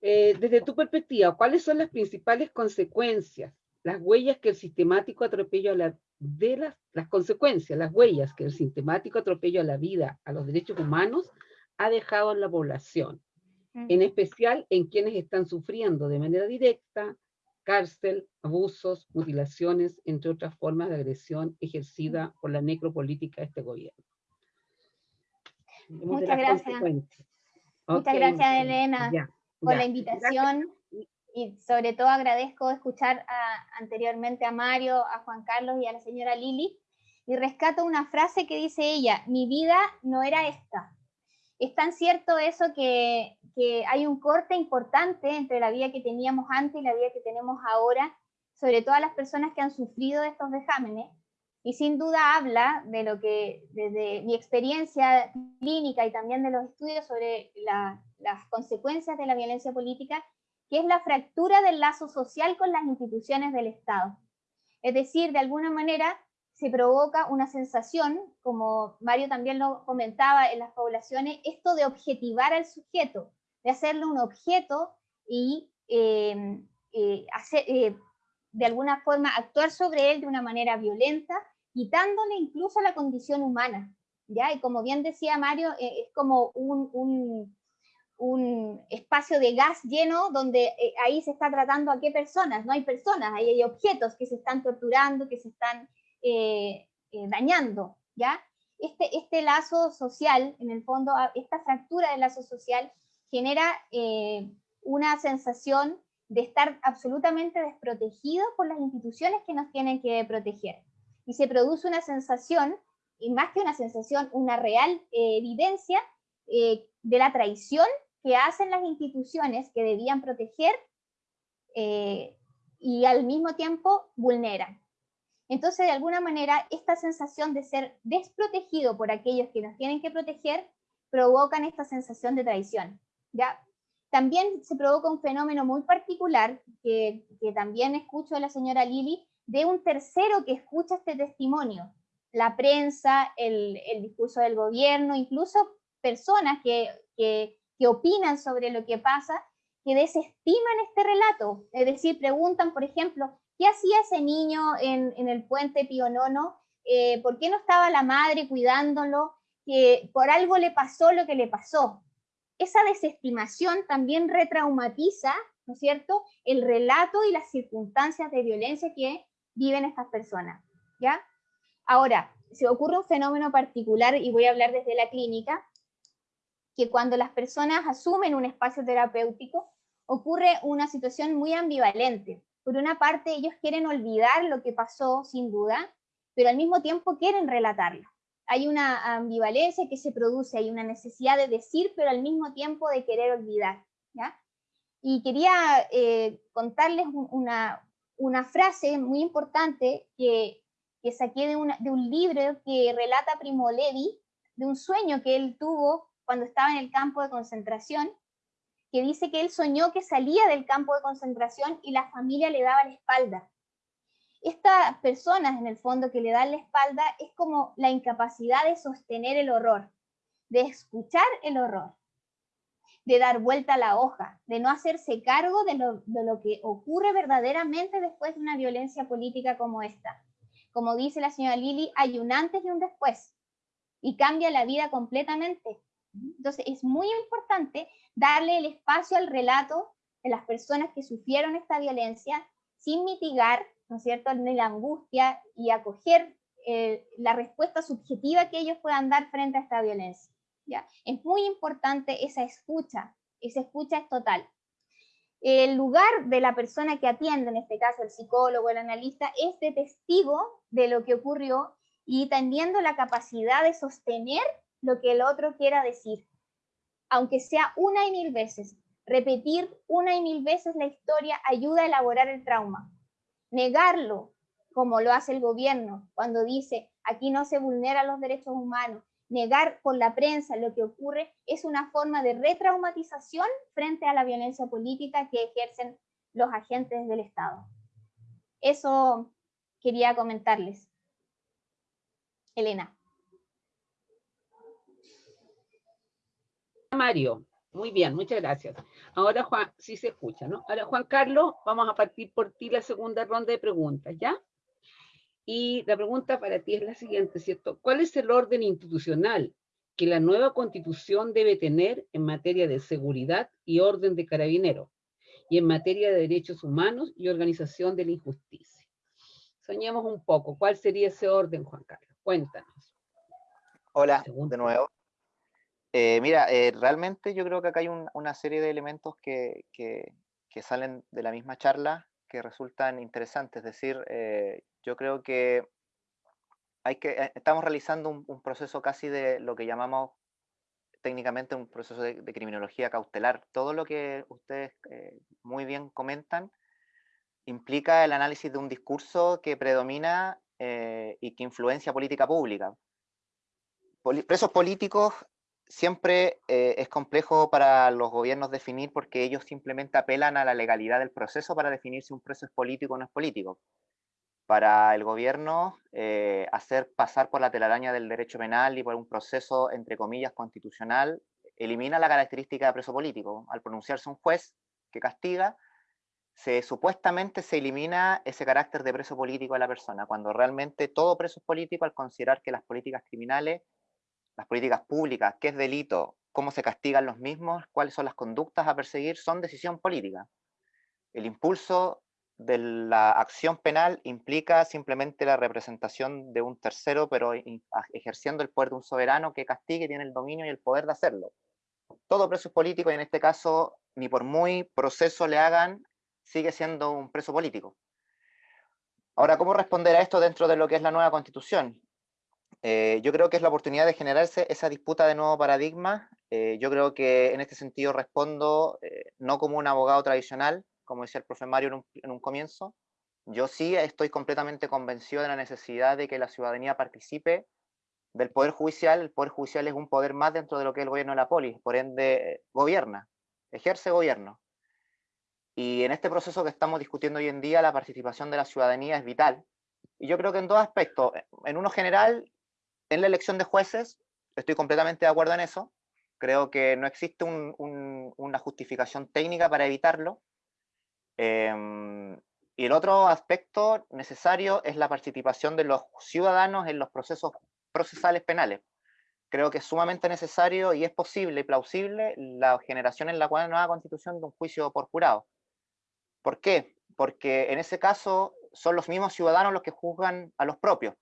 Eh, desde tu perspectiva, ¿cuáles son las principales consecuencias, las huellas que el sistemático atropello a la, de las, las consecuencias, las huellas que el sistemático atropello a la vida, a los derechos humanos, ha dejado en la población? En especial en quienes están sufriendo de manera directa cárcel, abusos, mutilaciones, entre otras formas de agresión ejercida por la necropolítica de este gobierno. Muchas gracias. Muchas gracias, Elena por la invitación. Y sobre todo agradezco escuchar anteriormente a Mario, a Juan Carlos y a la señora Lili. Y rescato una frase que dice ella, mi vida no era esta. Es tan cierto eso que, que hay un corte importante entre la vida que teníamos antes y la vida que tenemos ahora, sobre todo a las personas que han sufrido estos vejámenes, y sin duda habla de lo que desde mi experiencia clínica y también de los estudios sobre las consecuencias de la violencia política, que es la fractura del lazo social con las instituciones del Estado. Es decir, de alguna manera se provoca una sensación, como Mario también lo comentaba en las poblaciones, esto de objetivar al sujeto, de hacerle un objeto y eh, eh, hacer, eh, de alguna forma actuar sobre él de una manera violenta, quitándole incluso la condición humana. ¿ya? Y como bien decía Mario, es como un, un, espacio de gas lleno donde ahí se está tratando a qué personas, no hay personas, ahí hay objetos que se están torturando, que se están dañando. ¿ya? Este, este lazo social, en el fondo, esta fractura del lazo social genera una sensación de estar absolutamente desprotegidos por las instituciones que nos tienen que proteger. Y se produce una sensación, y más que una sensación, una real eh, evidencia eh, de la traición que hacen las instituciones que debían proteger eh, y al mismo tiempo vulneran. Entonces, de alguna manera, esta sensación de ser desprotegido por aquellos que nos tienen que proteger provocan esta sensación de traición. ¿ya? También se provoca un fenómeno muy particular, que, también escucho de la señora Lili, de un tercero que escucha este testimonio, la prensa, el, discurso del gobierno, incluso personas que, opinan sobre lo que pasa, que desestiman este relato, es decir, preguntan, por ejemplo, ¿qué hacía ese niño en, el puente Pío Nono? Eh, ¿Por qué no estaba la madre cuidándolo? Que por algo le pasó lo que le pasó esa desestimación también retraumatiza, ¿no es cierto?, el relato y las circunstancias de violencia que viven estas personas, ¿ya? Ahora, se ocurre un fenómeno particular, y voy a hablar desde la clínica, que cuando las personas asumen un espacio terapéutico, ocurre una situación muy ambivalente. Por una parte, ellos quieren olvidar lo que pasó, sin duda, pero al mismo tiempo quieren relatarlo hay una ambivalencia que se produce, hay una necesidad de decir, pero al mismo tiempo de querer olvidar. ¿ya? Y quería eh, contarles una, una, frase muy importante que, que saqué de, de, un libro que relata Primo Levi, de un sueño que él tuvo cuando estaba en el campo de concentración, que dice que él soñó que salía del campo de concentración y la familia le daba la espalda. Estas personas en el fondo que le dan la espalda es como la incapacidad de sostener el horror, de escuchar el horror, de dar vuelta a la hoja, de no hacerse cargo de lo, que ocurre verdaderamente después de una violencia política como esta. Como dice la señora Lili, hay un antes y un después, y cambia la vida completamente. Entonces es muy importante darle el espacio al relato de las personas que sufrieron esta violencia sin mitigar ¿no es cierto?, ni la angustia y acoger eh, la respuesta subjetiva que ellos puedan dar frente a esta violencia. Es muy importante esa escucha, esa escucha es total. El lugar de la persona que atiende, en este caso el psicólogo, el analista, es de testigo de lo que ocurrió y teniendo la capacidad de sostener lo que el otro quiera decir, aunque sea una y mil veces. Repetir una y mil veces la historia ayuda a elaborar el trauma negarlo, como lo hace el gobierno cuando dice aquí no se vulneran los derechos humanos, negar por la prensa lo que ocurre es una forma de retraumatización frente a la violencia política que ejercen los agentes del Estado. Eso quería comentarles. Elena. Mario, muy bien, muchas gracias. Ahora Juan, sí se escucha, ¿no? Ahora Juan Carlos, vamos a partir por ti la segunda ronda de preguntas, ¿ya? Y la pregunta para ti es la siguiente, ¿cierto? ¿Cuál es el orden institucional que la nueva constitución debe tener en materia de seguridad y orden de carabineros y en materia de derechos humanos y organización de la injusticia? Soñemos un poco, ¿cuál sería ese orden, Juan Carlos? Cuéntanos. Hola, de nuevo. Eh, mira, eh, realmente yo creo que acá hay una serie de elementos que, salen de la misma charla que resultan interesantes. Es decir, eh, yo creo que, hay que estamos realizando un, proceso casi de lo que llamamos técnicamente un proceso de, criminología cautelar. Todo lo que ustedes muy bien comentan implica el análisis de un discurso que predomina y que influencia política pública. presos políticos siempre eh, es complejo para los gobiernos definir porque ellos simplemente apelan a la legalidad del proceso para definir si un proceso es político o no es político. para el gobierno eh, hacer pasar por la telaraña del derecho penal y por un proceso, entre comillas, constitucional, elimina la característica de preso político. Al pronunciarse un juez que castiga, se, supuestamente se elimina ese carácter de preso político de la persona, cuando realmente todo preso es político al considerar que las políticas criminales, las políticas públicas, qué es delito, cómo se castigan los mismos, cuáles son las conductas a perseguir, son decisión política. El impulso de la acción penal implica simplemente la representación de un tercero, pero ejerciendo el poder de un soberano que castigue, tiene el dominio y el poder de hacerlo. Todo preso es político y en este caso, ni por muy proceso le hagan, sigue siendo un preso político. Ahora, ¿cómo responder a esto dentro de lo que es la nueva constitución? Eh, yo creo que es la oportunidad de generarse esa disputa de nuevo paradigma. Eh, yo creo que en este sentido respondo eh, no como un abogado tradicional, como decía el profe Mario en un, en un, comienzo. Yo sí estoy completamente convencido de la necesidad de que la ciudadanía participe del Poder Judicial. El Poder Judicial es un poder más dentro de lo que es el gobierno de la polis, por ende gobierna, ejerce gobierno. Y en este proceso que estamos discutiendo hoy en día, la participación de la ciudadanía es vital. Y yo creo que en dos aspectos. En uno general, en la elección de jueces, estoy completamente de acuerdo en eso. Creo que no existe una justificación técnica para evitarlo. Em, y el otro aspecto necesario es la participación de los ciudadanos en los procesos procesales penales. Creo que es sumamente necesario y es posible y plausible la generación en la cual nueva constitución de un juicio por jurado. ¿Por qué? Porque en ese caso son los mismos ciudadanos los que juzgan a los propios.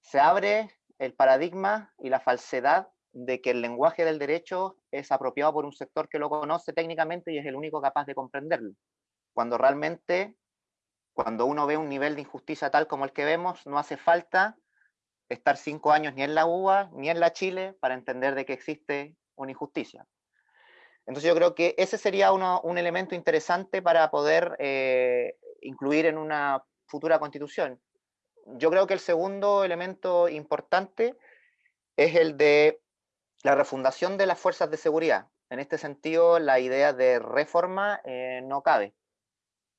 Se abre el paradigma y la falsedad de que el lenguaje del derecho es apropiado por un sector que lo conoce técnicamente y es el único capaz de comprenderlo. Cuando realmente, cuando uno ve un nivel de injusticia tal como el que vemos, no hace falta estar cinco años ni en la UBA ni en la Chile para entender de que existe una injusticia. Entonces yo creo que ese sería un elemento interesante para poder eh, incluir en una futura constitución. Yo creo que el segundo elemento importante es el de la refundación de las fuerzas de seguridad. En este sentido, la idea de reforma eh, no cabe.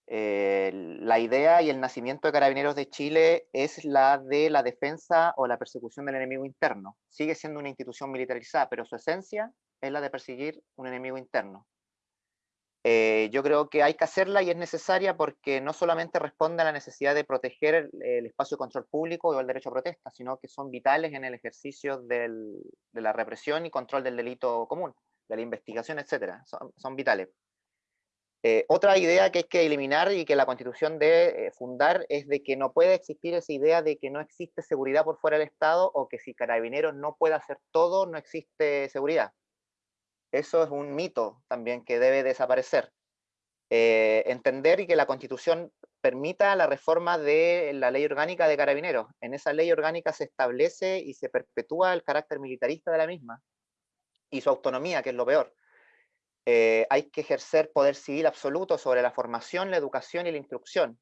Eh, la idea y el nacimiento de Carabineros de Chile es la de la defensa o la persecución del enemigo interno. Sigue siendo una institución militarizada, pero su esencia es la de perseguir un enemigo interno. Eh, yo creo que hay que hacerla y es necesaria porque no solamente responde a la necesidad de proteger el, espacio de control público o el derecho a protesta, sino que son vitales en el ejercicio de la represión y control del delito común, de la investigación, etc. Son, vitales. Eh, otra idea que hay que eliminar y que la Constitución debe eh, fundar es de que no puede existir esa idea de que no existe seguridad por fuera del Estado o que si Carabineros no puede hacer todo, no existe seguridad. Eso es un mito también que debe desaparecer. Eh, entender y que la Constitución permita la reforma de la ley orgánica de carabineros. En esa ley orgánica se establece y se perpetúa el carácter militarista de la misma y su autonomía, que es lo peor. Eh, hay que ejercer poder civil absoluto sobre la formación, la educación y la instrucción,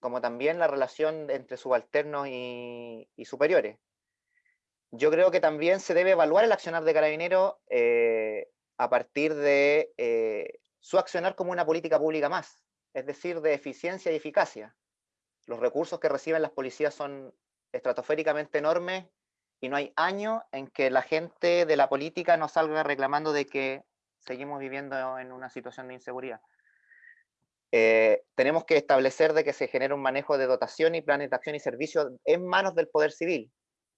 como también la relación entre subalternos y, superiores. Yo creo que también se debe evaluar el accionar de carabineros eh, a partir de eh, su accionar como una política pública más, es decir, de eficiencia y eficacia. Los recursos que reciben las policías son estratosféricamente enormes y no hay año en que la gente de la política no salga reclamando de que seguimos viviendo en una situación de inseguridad. Eh, tenemos que establecer de que se genere un manejo de dotación y planes de acción y servicio en manos del poder civil,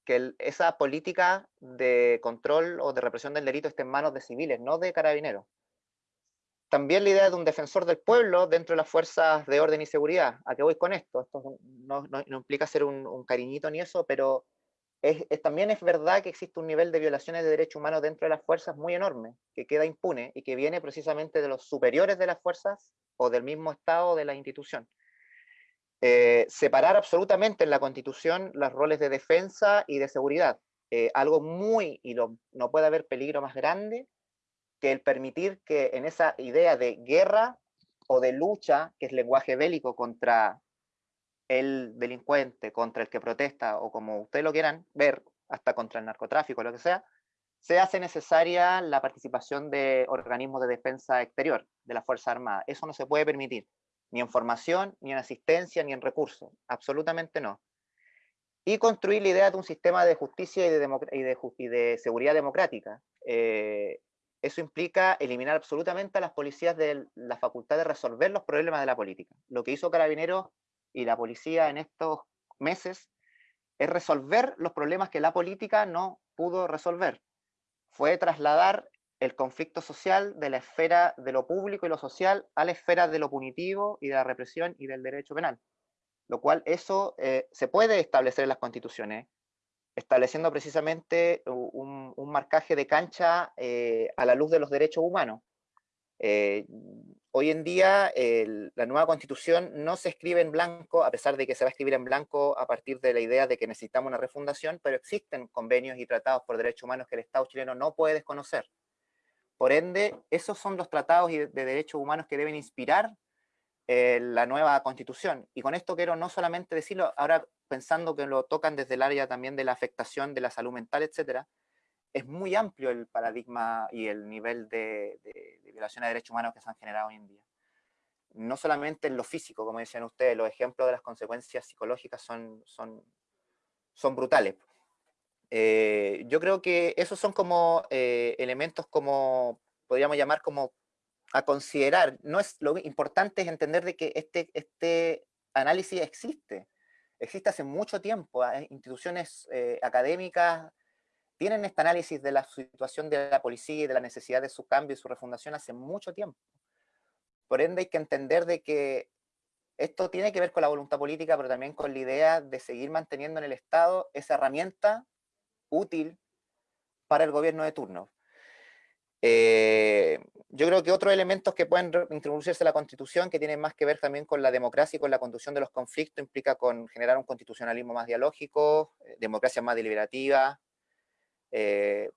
que esa política de control o de represión del delito esté en manos de civiles, no de carabineros. También la idea de un defensor del pueblo dentro de las fuerzas de orden y seguridad. ¿A qué voy con esto? Esto no, implica ser un, cariñito ni eso, pero también es verdad que existe un nivel de violaciones de derechos humanos dentro de las fuerzas muy enorme, que queda impune y que viene precisamente de los superiores de las fuerzas o del mismo Estado de la institución. Eh, separar absolutamente en la Constitución los roles de defensa y de seguridad. Eh, algo muy, y no puede haber peligro más grande que el permitir que en esa idea de guerra o de lucha, que es lenguaje bélico contra el delincuente, contra el que protesta, o como ustedes lo quieran ver, hasta contra el narcotráfico, lo que sea, se hace necesaria la participación de organismos de defensa exterior de la Fuerza Armada. Eso no se puede permitir ni en formación, ni en asistencia, ni en recursos, absolutamente no. Y construir la idea de un sistema de justicia y de, seguridad democrática. Eh, eso implica eliminar absolutamente a las policías de la facultad de resolver los problemas de la política. Lo que hizo Carabineros y la policía en estos meses es resolver los problemas que la política no pudo resolver. Fue trasladar el conflicto social de la esfera de lo público y lo social a la esfera de lo punitivo y de la represión y del derecho penal. Lo cual eso eh, se puede establecer en las constituciones, estableciendo precisamente un, marcaje de cancha eh, a la luz de los derechos humanos. Eh, hoy en día la nueva constitución no se escribe en blanco, a pesar de que se va a escribir en blanco a partir de la idea de que necesitamos una refundación, pero existen convenios y tratados por derechos humanos que el Estado chileno no puede desconocer. Por ende, esos son los tratados de derechos humanos que deben inspirar eh, la nueva constitución. Y con esto quiero no solamente decirlo, ahora pensando que lo tocan desde el área también de la afectación de la salud mental, etcétera, es muy amplio el paradigma y el nivel de, violación de derechos humanos que se han generado hoy en día. No solamente en lo físico, como decían ustedes, los ejemplos de las consecuencias psicológicas son, brutales. Eh, yo creo que esos son como eh, elementos como, podríamos llamar como a considerar. No es, lo importante es entender de que este, este análisis existe. Existe hace mucho tiempo. Hay instituciones eh, académicas tienen este análisis de la situación de la policía y de la necesidad de su cambio y su refundación hace mucho tiempo. Por ende hay que entender de que esto tiene que ver con la voluntad política, pero también con la idea de seguir manteniendo en el Estado esa herramienta útil para el gobierno de turno. Eh, yo creo que otros elementos que pueden introducirse en la Constitución, que tienen más que ver también con la democracia y con la conducción de los conflictos, implica con generar un constitucionalismo más dialógico, eh, democracia más deliberativa, eh,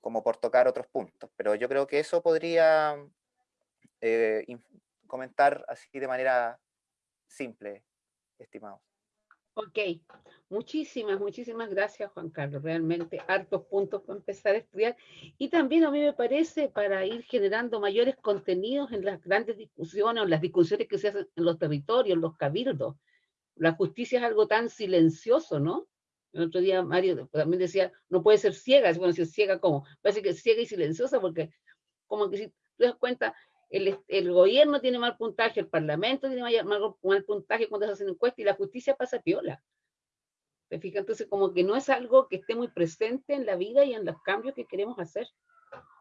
como por tocar otros puntos. Pero yo creo que eso podría comentar así de manera simple, estimados. Ok, muchísimas, muchísimas gracias Juan Carlos, realmente hartos puntos para empezar a estudiar y también a mí me parece para ir generando mayores contenidos en las grandes discusiones o las discusiones que se hacen en los territorios, en los cabildos. La justicia es algo tan silencioso, ¿no? El otro día Mario también decía, no puede ser ciega, bueno, si es ciega, ¿cómo? Parece que es ciega y silenciosa porque como que si te das cuenta, el, gobierno tiene mal puntaje, el parlamento tiene mal, puntaje cuando se hacen encuestas y la justicia pasa piola. ¿Te fijas? Entonces, como que no es algo que esté muy presente en la vida y en los cambios que queremos hacer.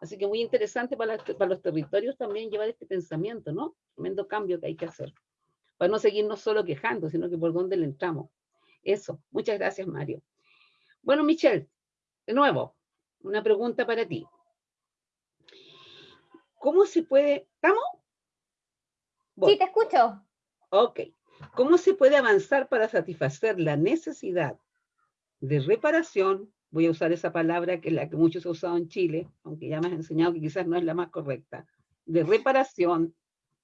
Así que muy interesante para, para los territorios también llevar este pensamiento, ¿no? Tremendo cambio que hay que hacer. Para no seguirnos solo quejando, sino que por dónde le entramos. Eso. Muchas gracias, Mario. Bueno, Michelle, de nuevo, una pregunta para ti. ¿Cómo se puede... ¿Estamos? Sí, te escucho. Ok. ¿Cómo se puede avanzar para satisfacer la necesidad de reparación? Voy a usar esa palabra que es la que muchos han usado en Chile, aunque ya me has enseñado que quizás no es la más correcta, de reparación,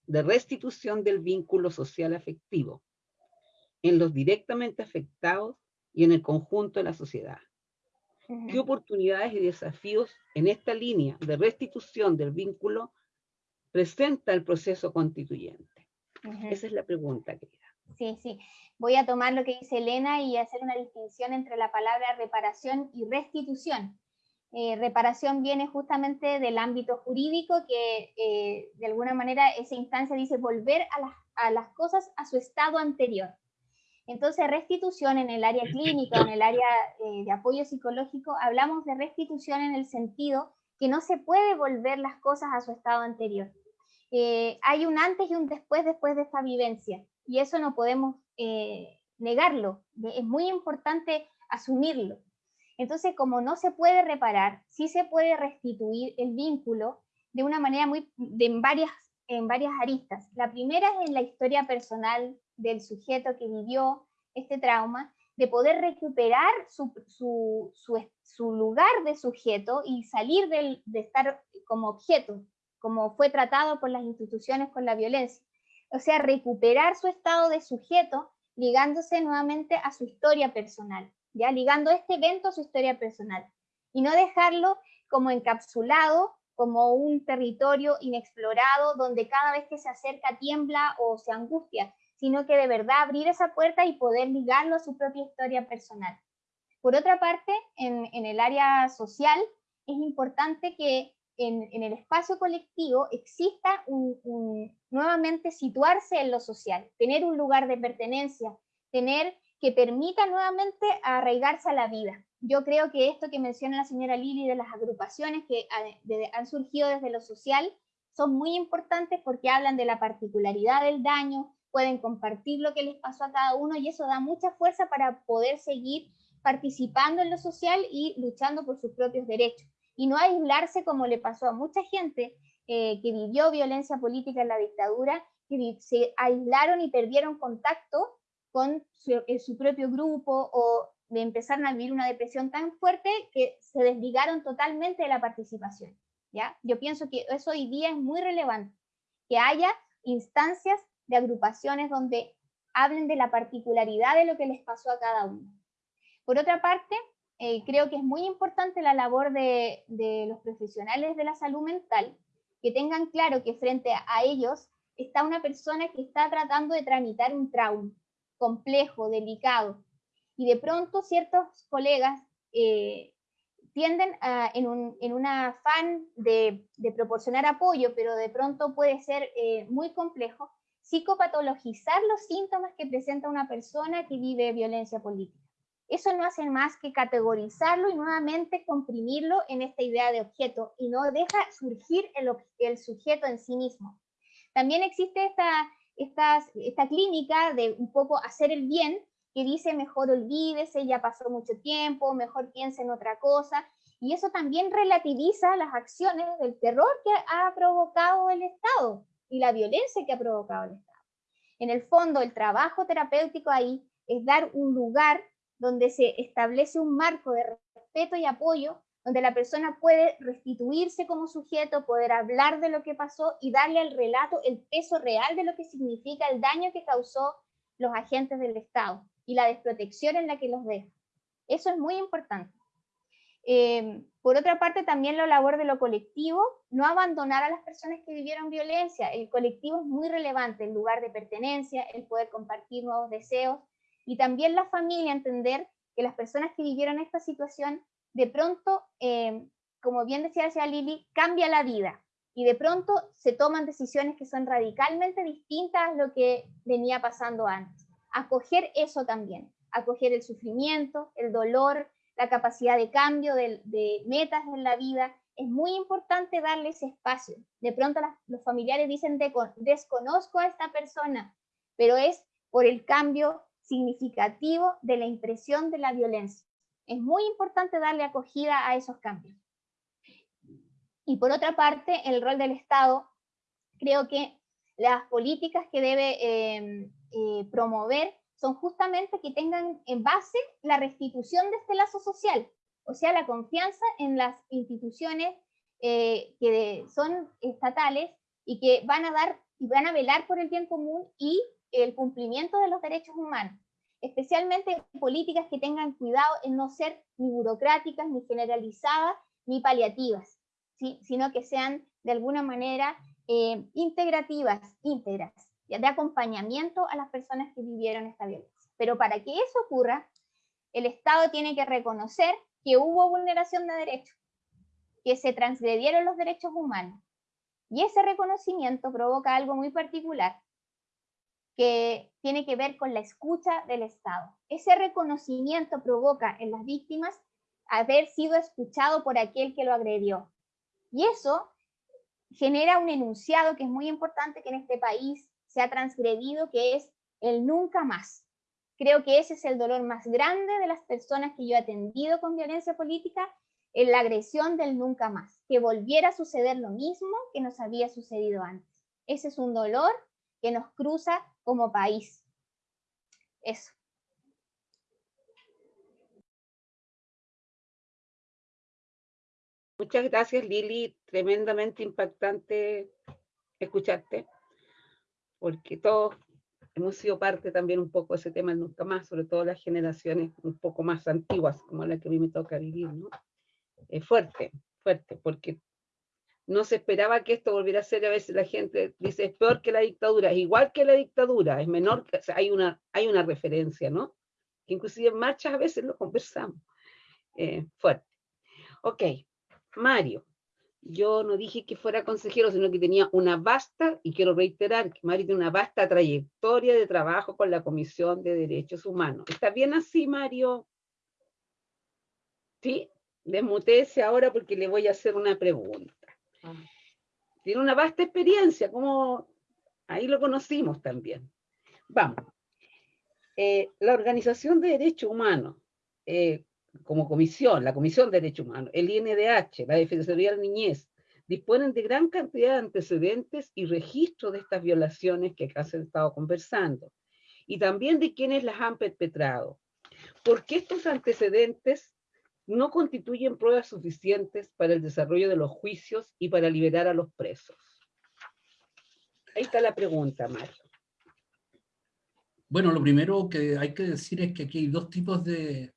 de restitución del vínculo social afectivo en los directamente afectados y en el conjunto de la sociedad. ¿Qué oportunidades y desafíos en esta línea de restitución del vínculo presenta el proceso constituyente? Esa es la pregunta, querida. Sí, sí. Voy a tomar lo que dice Elena y hacer una distinción entre la palabra reparación y restitución. Eh, reparación viene justamente del ámbito jurídico que eh, de alguna manera esa instancia dice volver a, a las cosas a su estado anterior. Entonces, restitución en el área clínica, en el área eh, de apoyo psicológico, hablamos de restitución en el sentido que no se puede volver las cosas a su estado anterior. Eh, hay un antes y un después después de esta vivencia, y eso no podemos eh, negarlo, es muy importante asumirlo. Entonces, como no se puede reparar, sí se puede restituir el vínculo de una manera muy, de, en, varias, en varias aristas. La primera es en la historia personal del sujeto que vivió este trauma, de poder recuperar su, su, su, lugar de sujeto y salir del, de estar como objeto, como fue tratado por las instituciones con la violencia. O sea, recuperar su estado de sujeto ligándose nuevamente a su historia personal, ya ligando este evento a su historia personal y no dejarlo como encapsulado como un territorio inexplorado donde cada vez que se acerca tiembla o se angustia, sino que de verdad abrir esa puerta y poder ligarlo a su propia historia personal. Por otra parte, en, el área social, es importante que en, el espacio colectivo exista nuevamente situarse en lo social, tener un lugar de pertenencia, tener que permita nuevamente arraigarse a la vida. Yo creo que esto que menciona la señora Lili de las agrupaciones que han surgido desde lo social son muy importantes porque hablan de la particularidad del daño, pueden compartir lo que les pasó a cada uno y eso da mucha fuerza para poder seguir participando en lo social y luchando por sus propios derechos. Y no aislarse como le pasó a mucha gente eh, que vivió violencia política en la dictadura, que se aislaron y perdieron contacto con su, su propio grupo o de empezar a vivir una depresión tan fuerte que se desligaron totalmente de la participación. ¿ya? Yo pienso que eso hoy día es muy relevante, que haya instancias de agrupaciones donde hablen de la particularidad de lo que les pasó a cada uno. Por otra parte, eh, creo que es muy importante la labor de, de los profesionales de la salud mental, que tengan claro que frente a ellos está una persona que está tratando de tramitar un trauma complejo, delicado, y de pronto ciertos colegas eh, tienden a, en, un, en, un, afán de, de, proporcionar apoyo, pero de pronto puede ser eh, muy complejo, psicopatologizar los síntomas que presenta una persona que vive violencia política. Eso no hace más que categorizarlo y nuevamente comprimirlo en esta idea de objeto y no deja surgir el, sujeto en sí mismo. También existe esta, esta, esta clínica de un poco hacer el bien, que dice mejor olvídese, ya pasó mucho tiempo, mejor piense en otra cosa, y eso también relativiza las acciones del terror que ha provocado el Estado y la violencia que ha provocado el Estado. En el fondo, el trabajo terapéutico ahí es dar un lugar donde se establece un marco de respeto y apoyo, donde la persona puede restituirse como sujeto, poder hablar de lo que pasó y darle al relato el peso real de lo que significa el daño que causó los agentes del Estado y la desprotección en la que los deja. Eso es muy importante. Eh, por otra parte, también la labor de lo colectivo, no abandonar a las personas que vivieron violencia. El colectivo es muy relevante, el lugar de pertenencia, el poder compartir nuevos deseos y también la familia entender que las personas que vivieron esta situación, de pronto, eh, como bien decía Lili, cambia la vida y de pronto se toman decisiones que son radicalmente distintas a lo que venía pasando antes acoger eso también, acoger el sufrimiento, el dolor, la capacidad de cambio de, metas en la vida. Es muy importante darle ese espacio. De pronto los familiares dicen, desconozco a esta persona, pero es por el cambio significativo de la impresión de la violencia. Es muy importante darle acogida a esos cambios. Y por otra parte, el rol del Estado, creo que las políticas que debe eh, eh, promover son justamente que tengan en base la restitución de este lazo social, o sea, la confianza en las instituciones eh, que son estatales y que van a dar y van a velar por el bien común y el cumplimiento de los derechos humanos, especialmente políticas que tengan cuidado en no ser ni burocráticas, ni generalizadas, ni paliativas, sino que sean de alguna manera eh, integrativas, íntegras de acompañamiento a las personas que vivieron esta violencia. Pero para que eso ocurra, el Estado tiene que reconocer que hubo vulneración de derechos, que se transgredieron los derechos humanos. Y ese reconocimiento provoca algo muy particular, que tiene que ver con la escucha del Estado. Ese reconocimiento provoca en las víctimas haber sido escuchado por aquel que lo agredió. Y eso genera un enunciado que es muy importante que en este país se ha transgredido, que es el nunca más. Creo que ese es el dolor más grande de las personas que yo he atendido con violencia política, en la agresión del nunca más, que volviera a suceder lo mismo que nos había sucedido antes. Ese es un dolor que nos cruza como país. Eso. Muchas gracias, Lili. Tremendamente impactante escucharte porque todos hemos sido parte también un poco de ese tema nunca más, sobre todo las generaciones un poco más antiguas, como la que a mí me toca vivir, ¿no? Es fuerte, fuerte, porque no se esperaba que esto volviera a ser, a veces la gente dice, es peor que la dictadura, es igual que la dictadura, es menor, sea, hay, una, hay una referencia, ¿no? Que inclusive en marchas a veces lo conversamos. Eh, fuerte. Ok, Mario, yo no dije que fuera consejero, sino que tenía una vasta, y quiero reiterar que Mario tiene una vasta trayectoria de trabajo con la Comisión de Derechos Humanos. ¿Está bien así, Mario? ¿Sí? Desmutese ahora porque le voy a hacer una pregunta. Ah. Tiene una vasta experiencia, como ahí lo conocimos también. Vamos. Eh, la Organización de Derechos Humanos, eh, como comisión, la Comisión de Derechos Humanos, el INDH, la Defensoría de la Niñez, disponen de gran cantidad de antecedentes y registros de estas violaciones que acá se han estado conversando, y también de quienes las han perpetrado. ¿Por qué estos antecedentes no constituyen pruebas suficientes para el desarrollo de los juicios y para liberar a los presos. Ahí está la pregunta, Mario. Bueno, lo primero que hay que decir es que aquí hay dos tipos de,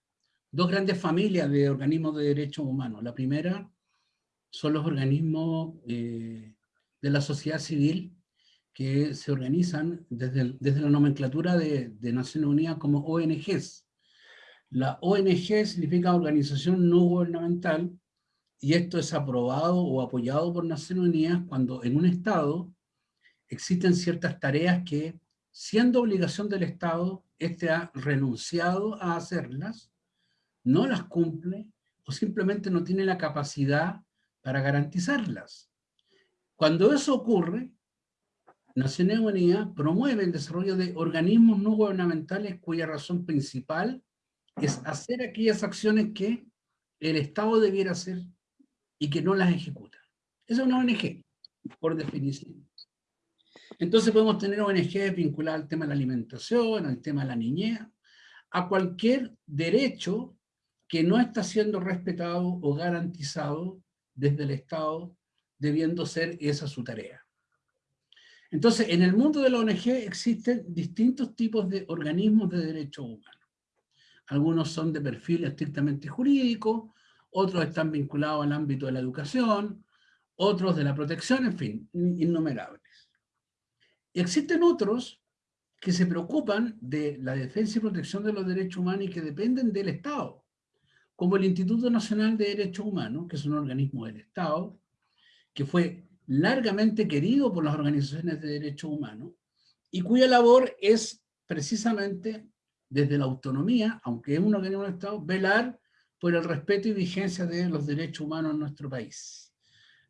dos grandes familias de organismos de derechos humanos. La primera son los organismos eh, de la sociedad civil que se organizan desde, desde la nomenclatura de, de Naciones Unidas como ONGs, la ONG significa Organización No Gubernamental, y esto es aprobado o apoyado por Naciones Unidas cuando en un Estado existen ciertas tareas que, siendo obligación del Estado, éste ha renunciado a hacerlas, no las cumple, o simplemente no tiene la capacidad para garantizarlas. Cuando eso ocurre, Naciones Unidas promueve el desarrollo de organismos no gubernamentales cuya razón principal es hacer aquellas acciones que el Estado debiera hacer y que no las ejecuta. Esa es una ONG, por definición. Entonces podemos tener ONG vinculadas al tema de la alimentación, al tema de la niñez, a cualquier derecho que no está siendo respetado o garantizado desde el Estado, debiendo ser esa su tarea. Entonces, en el mundo de la ONG existen distintos tipos de organismos de derechos humanos. Algunos son de perfil estrictamente jurídico, otros están vinculados al ámbito de la educación, otros de la protección, en fin, innumerables. Y existen otros que se preocupan de la defensa y protección de los derechos humanos y que dependen del Estado, como el Instituto Nacional de Derechos Humanos, que es un organismo del Estado, que fue largamente querido por las organizaciones de derechos humanos, y cuya labor es precisamente desde la autonomía, aunque es un organismo del Estado, velar por el respeto y vigencia de los derechos humanos en nuestro país.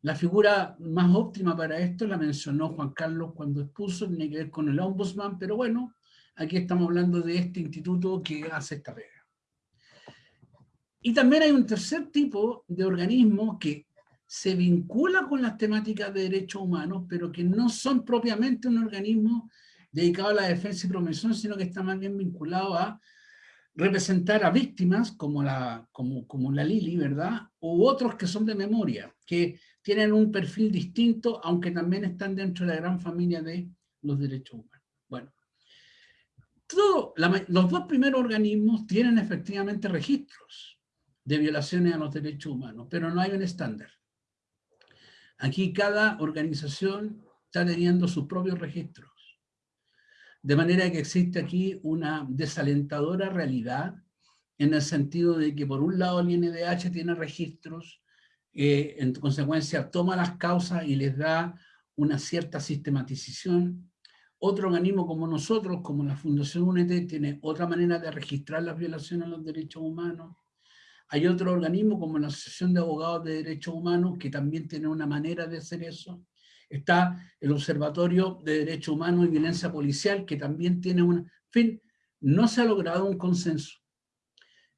La figura más óptima para esto la mencionó Juan Carlos cuando expuso, tiene que ver con el ombudsman, pero bueno, aquí estamos hablando de este instituto que hace esta pega. Y también hay un tercer tipo de organismo que se vincula con las temáticas de derechos humanos, pero que no son propiamente un organismo dedicado a la defensa y promoción, sino que está más bien vinculado a representar a víctimas como la, como, como la Lili, ¿verdad? U otros que son de memoria, que tienen un perfil distinto, aunque también están dentro de la gran familia de los derechos humanos. Bueno, todo, los dos primeros organismos tienen efectivamente registros de violaciones a los derechos humanos, pero no hay un estándar. Aquí cada organización está teniendo sus propios registros. De manera que existe aquí una desalentadora realidad en el sentido de que por un lado el INDH tiene registros, eh, en consecuencia toma las causas y les da una cierta sistematización. Otro organismo como nosotros, como la Fundación UNED, tiene otra manera de registrar las violaciones a los derechos humanos. Hay otro organismo como la Asociación de Abogados de Derechos Humanos que también tiene una manera de hacer eso. Está el Observatorio de Derechos Humanos y Violencia Policial, que también tiene una... En fin, no se ha logrado un consenso.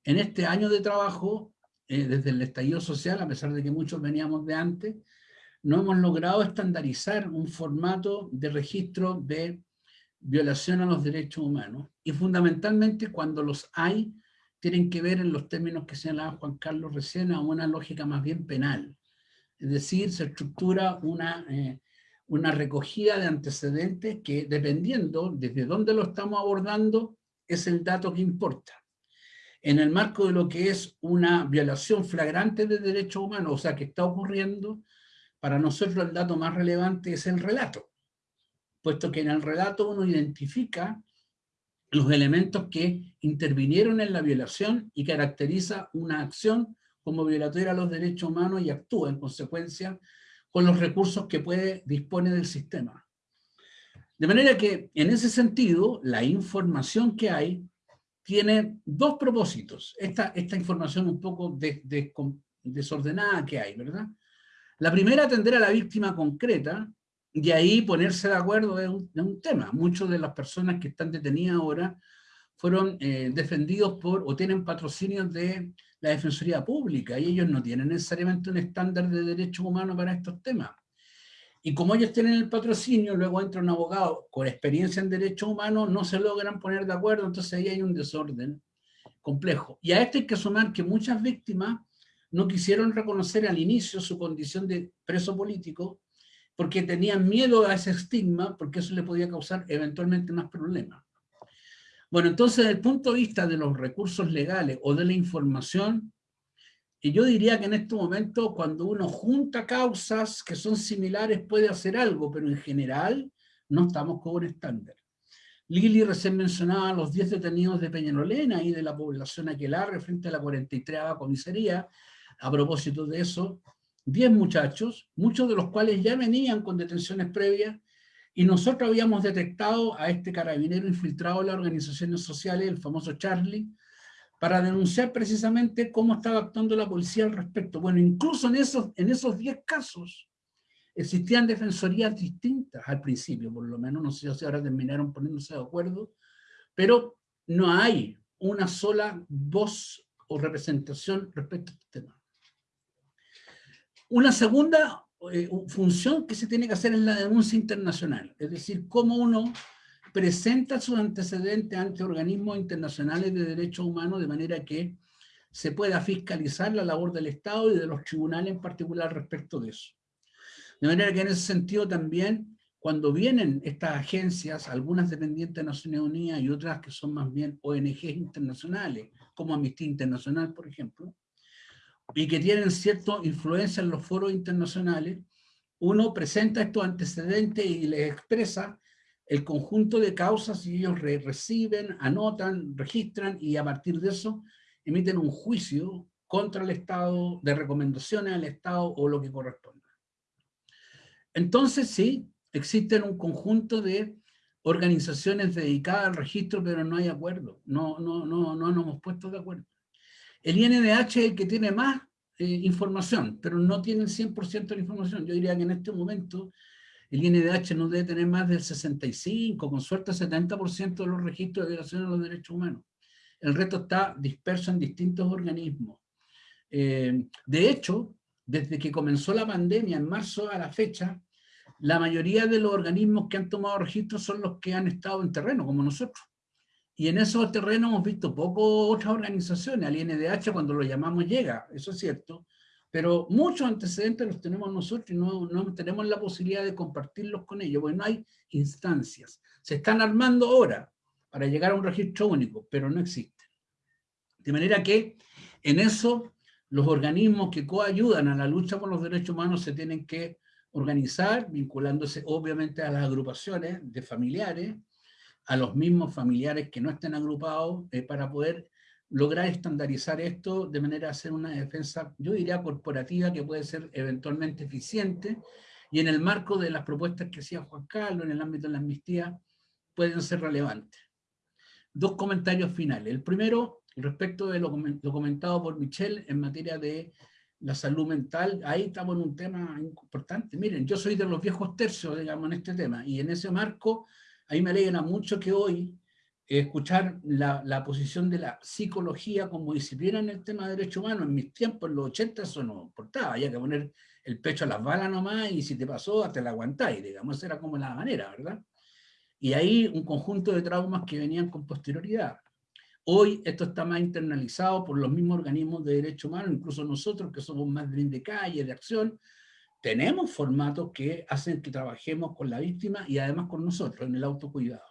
En este año de trabajo, eh, desde el estallido social, a pesar de que muchos veníamos de antes, no hemos logrado estandarizar un formato de registro de violación a los derechos humanos. Y fundamentalmente cuando los hay, tienen que ver en los términos que señalaba Juan Carlos recién a una lógica más bien penal. Es decir, se estructura una, eh, una recogida de antecedentes que dependiendo desde dónde lo estamos abordando es el dato que importa. En el marco de lo que es una violación flagrante de derechos humanos, o sea, que está ocurriendo, para nosotros el dato más relevante es el relato, puesto que en el relato uno identifica los elementos que intervinieron en la violación y caracteriza una acción como violatoria a los derechos humanos y actúa en consecuencia con los recursos que puede dispone del sistema. De manera que, en ese sentido, la información que hay tiene dos propósitos. Esta, esta información un poco desordenada que hay, ¿verdad? La primera, atender a la víctima concreta, y ahí ponerse de acuerdo de un, tema. Muchas de las personas que están detenidas ahora fueron eh, defendidos por o tienen patrocinios de la Defensoría Pública y ellos no tienen necesariamente un estándar de derechos humanos para estos temas. Y como ellos tienen el patrocinio, luego entra un abogado con experiencia en derechos humanos, no se logran poner de acuerdo, entonces ahí hay un desorden complejo. Y a esto hay que sumar que muchas víctimas no quisieron reconocer al inicio su condición de preso político porque tenían miedo a ese estigma, porque eso le podía causar eventualmente más problemas. Bueno, entonces, desde el punto de vista de los recursos legales o de la información, y yo diría que en este momento, cuando uno junta causas que son similares, puede hacer algo, pero en general no estamos con un estándar. Lili recién mencionaba los 10 detenidos de Peñalolena y de la población Aquelarre frente a la 43 comisaría. A propósito de eso, 10 muchachos, muchos de los cuales ya venían con detenciones previas, y nosotros habíamos detectado a este carabinero infiltrado en las organizaciones sociales, el famoso Charlie, para denunciar precisamente cómo estaba actuando la policía al respecto. Bueno, incluso en esos, en esos 10 casos existían defensorías distintas al principio, por lo menos, no sé si ahora terminaron poniéndose de acuerdo, pero no hay una sola voz o representación respecto a este tema. Una segunda eh, función que se tiene que hacer es la denuncia internacional, es decir, cómo uno presenta sus antecedentes ante organismos internacionales de derechos humanos de manera que se pueda fiscalizar la labor del Estado y de los tribunales en particular respecto de eso. De manera que en ese sentido también, cuando vienen estas agencias, algunas dependientes de Naciones Unidas y otras que son más bien ONGs internacionales, como Amnistía Internacional, por ejemplo, y que tienen cierta influencia en los foros internacionales, uno presenta estos antecedentes y les expresa el conjunto de causas y ellos reciben, anotan, registran y a partir de eso emiten un juicio contra el Estado, de recomendaciones al Estado o lo que corresponda. Entonces sí, existen un conjunto de organizaciones dedicadas al registro, pero no hay acuerdo, no, no, no, no nos hemos puesto de acuerdo. El INDH es el que tiene más eh, información, pero no tiene el 100% de la información. Yo diría que en este momento el INDH no debe tener más del 65, con suerte 70% de los registros de violaciones de los derechos humanos. El resto está disperso en distintos organismos. Eh, de hecho, desde que comenzó la pandemia en marzo a la fecha, la mayoría de los organismos que han tomado registros son los que han estado en terreno, como nosotros. Y en esos terrenos hemos visto poco otras organizaciones, al INDH cuando lo llamamos llega, eso es cierto, pero muchos antecedentes los tenemos nosotros y no, no tenemos la posibilidad de compartirlos con ellos, porque no hay instancias. Se están armando ahora para llegar a un registro único, pero no existen. De manera que en eso los organismos que coayudan a la lucha por los derechos humanos se tienen que organizar, vinculándose obviamente a las agrupaciones de familiares, a los mismos familiares que no estén agrupados eh, para poder lograr estandarizar esto de manera a hacer una defensa, yo diría corporativa, que puede ser eventualmente eficiente, y en el marco de las propuestas que hacía Juan Carlos en el ámbito de la amnistía, pueden ser relevantes. Dos comentarios finales. El primero, respecto de lo, comentado por Michelle en materia de la salud mental, ahí estamos en un tema importante. Miren, yo soy de los viejos tercios, digamos, en este tema, y en ese marco a mí me alegra mucho que hoy eh, escuchar la, la, posición de la psicología como disciplina en el tema de derechos humanos. En mis tiempos, en los 80, eso no importaba, había que poner el pecho a las balas nomás y si te pasó, hasta la aguantáis, digamos, era como la manera, ¿verdad? Y ahí un conjunto de traumas que venían con posterioridad. Hoy esto está más internalizado por los mismos organismos de derechos humanos, incluso nosotros que somos más de calle, de acción, tenemos formatos que hacen que trabajemos con la víctima y además con nosotros en el autocuidado.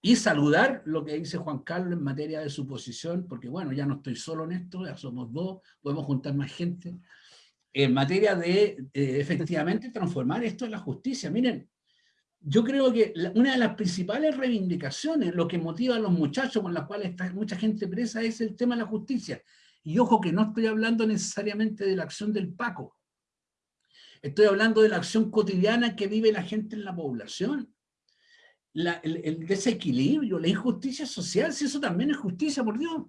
Y saludar lo que dice Juan Carlos en materia de su posición, porque bueno, ya no estoy solo en esto, ya somos dos, podemos juntar más gente. en materia de efectivamente (laughs) transformar esto en la justicia. Miren, yo creo que una de las principales reivindicaciones, lo que motiva a los muchachos con los cuales está mucha gente presa, es el tema de la justicia. Y ojo que no estoy hablando necesariamente de la acción del Paco. Estoy hablando de la acción cotidiana que vive la gente en la población. el, desequilibrio, la injusticia social, si eso también es justicia, por Dios.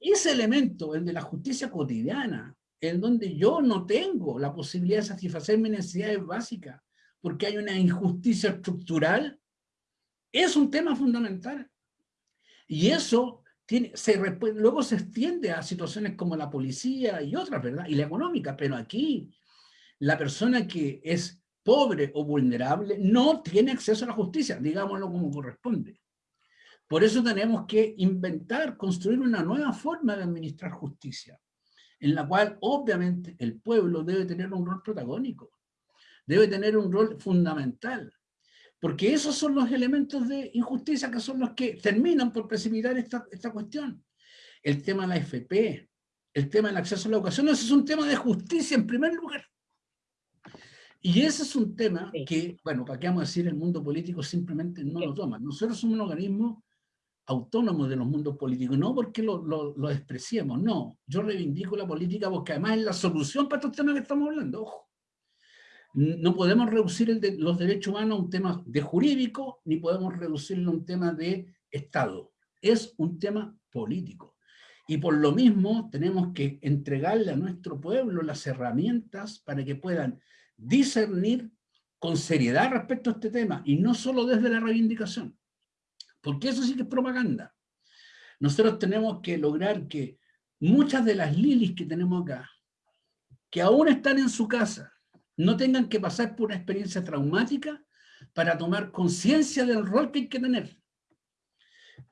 Ese elemento, el de la justicia cotidiana, en donde yo no tengo la posibilidad de satisfacer mis necesidades básicas, porque hay una injusticia estructural, es un tema fundamental. Y eso tiene, se, luego se extiende a situaciones como la policía y otras, ¿verdad? Y la económica, pero aquí la persona que es pobre o vulnerable no tiene acceso a la justicia, digámoslo como corresponde. Por eso tenemos que inventar, construir una nueva forma de administrar justicia, en la cual obviamente el pueblo debe tener un rol protagónico debe tener un rol fundamental, porque esos son los elementos de injusticia que son los que terminan por precipitar esta, esta cuestión. El tema de la FP, el tema del acceso a la educación, ese es un tema de justicia en primer lugar. Y ese es un tema que, bueno, para qué vamos a decir, el mundo político simplemente no lo toma. Nosotros somos un organismo autónomo de los mundos políticos, no porque lo, lo, lo despreciemos, no. Yo reivindico la política porque además es la solución para estos temas que estamos hablando, ojo. No podemos reducir el de los derechos humanos a un tema de jurídico, ni podemos reducirlo a un tema de Estado. Es un tema político. Y por lo mismo tenemos que entregarle a nuestro pueblo las herramientas para que puedan discernir con seriedad respecto a este tema, y no solo desde la reivindicación. Porque eso sí que es propaganda. Nosotros tenemos que lograr que muchas de las lilis que tenemos acá, que aún están en su casa, no tengan que pasar por una experiencia traumática para tomar conciencia del rol que hay que tener.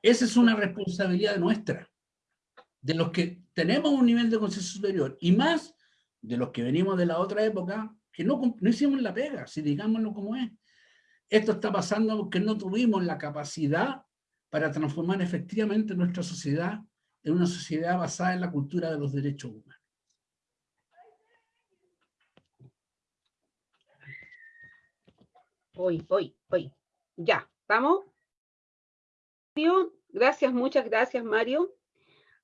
Esa es una responsabilidad nuestra, de los que tenemos un nivel de conciencia superior, y más de los que venimos de la otra época, que no, hicimos la pega, si digámoslo como es. Esto está pasando porque no tuvimos la capacidad para transformar efectivamente nuestra sociedad en una sociedad basada en la cultura de los derechos humanos. Hoy, hoy, hoy. Ya, ¿estamos? Gracias, muchas gracias, Mario.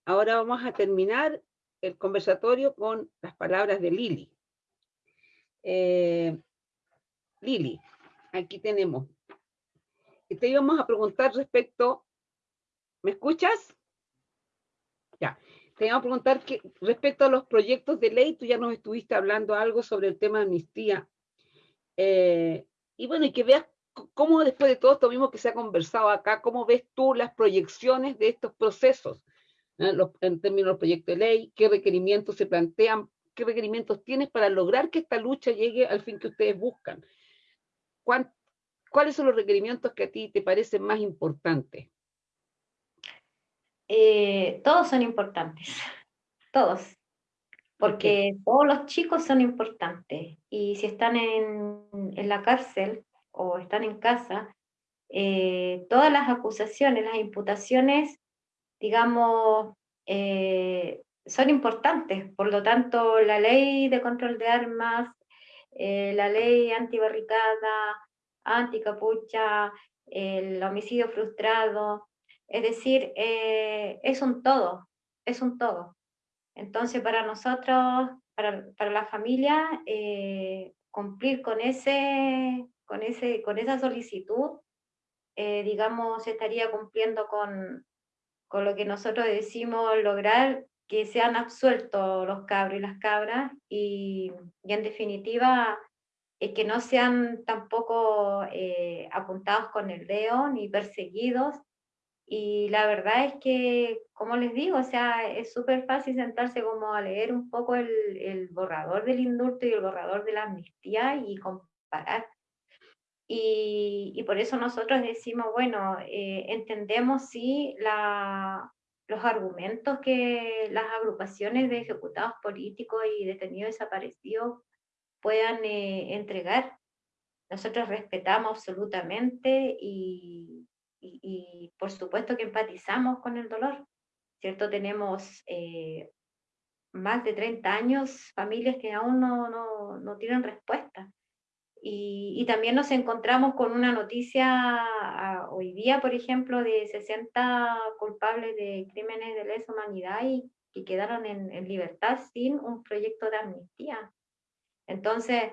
Ahora vamos a terminar el conversatorio con las palabras de Lili. Eh, Lili, aquí tenemos. Te íbamos a preguntar respecto... ¿Me escuchas? Ya. Te íbamos a preguntar que respecto a los proyectos de ley, tú ya nos estuviste hablando algo sobre el tema de amnistía. Eh, y bueno, y que veas cómo después de todo esto mismo que se ha conversado acá, cómo ves tú las proyecciones de estos procesos, ¿eh? en términos del proyecto de ley, qué requerimientos se plantean, qué requerimientos tienes para lograr que esta lucha llegue al fin que ustedes buscan. ¿Cuáles son los requerimientos que a ti te parecen más importantes? Eh, todos son importantes, (laughs) todos, porque todos los chicos son importantes y si están en, en la cárcel o están en casa, eh, todas las acusaciones, las imputaciones, digamos, eh, son importantes. Por lo tanto, la ley de control de armas, eh, la ley antibarricada, anticapucha, el homicidio frustrado, es decir, es un todo, es un todo. Entonces, para nosotros, para, para la familia, eh, cumplir con, ese, con, ese, con esa solicitud, eh, digamos, estaría cumpliendo con, con lo que nosotros decimos lograr que sean absueltos los cabros y las cabras, y, y en definitiva, es que no sean tampoco eh, apuntados con el dedo ni perseguidos, y la verdad es que, como les digo, o sea, es súper fácil sentarse como a leer un poco el, el, borrador del indulto y el borrador de la amnistía y comparar. Y, y por eso nosotros decimos, bueno, eh, entendemos sí la, los argumentos que las agrupaciones de ejecutados políticos y detenidos desaparecidos puedan eh, entregar. Nosotros respetamos absolutamente y, y, por supuesto que empatizamos con el dolor, ¿cierto? Tenemos eh, más de 30 años familias que aún no, no, no tienen respuesta. Y, y, también nos encontramos con una noticia ah, hoy día, por ejemplo, de 60 culpables de crímenes de lesa humanidad y que quedaron en, en libertad sin un proyecto de amnistía. Entonces,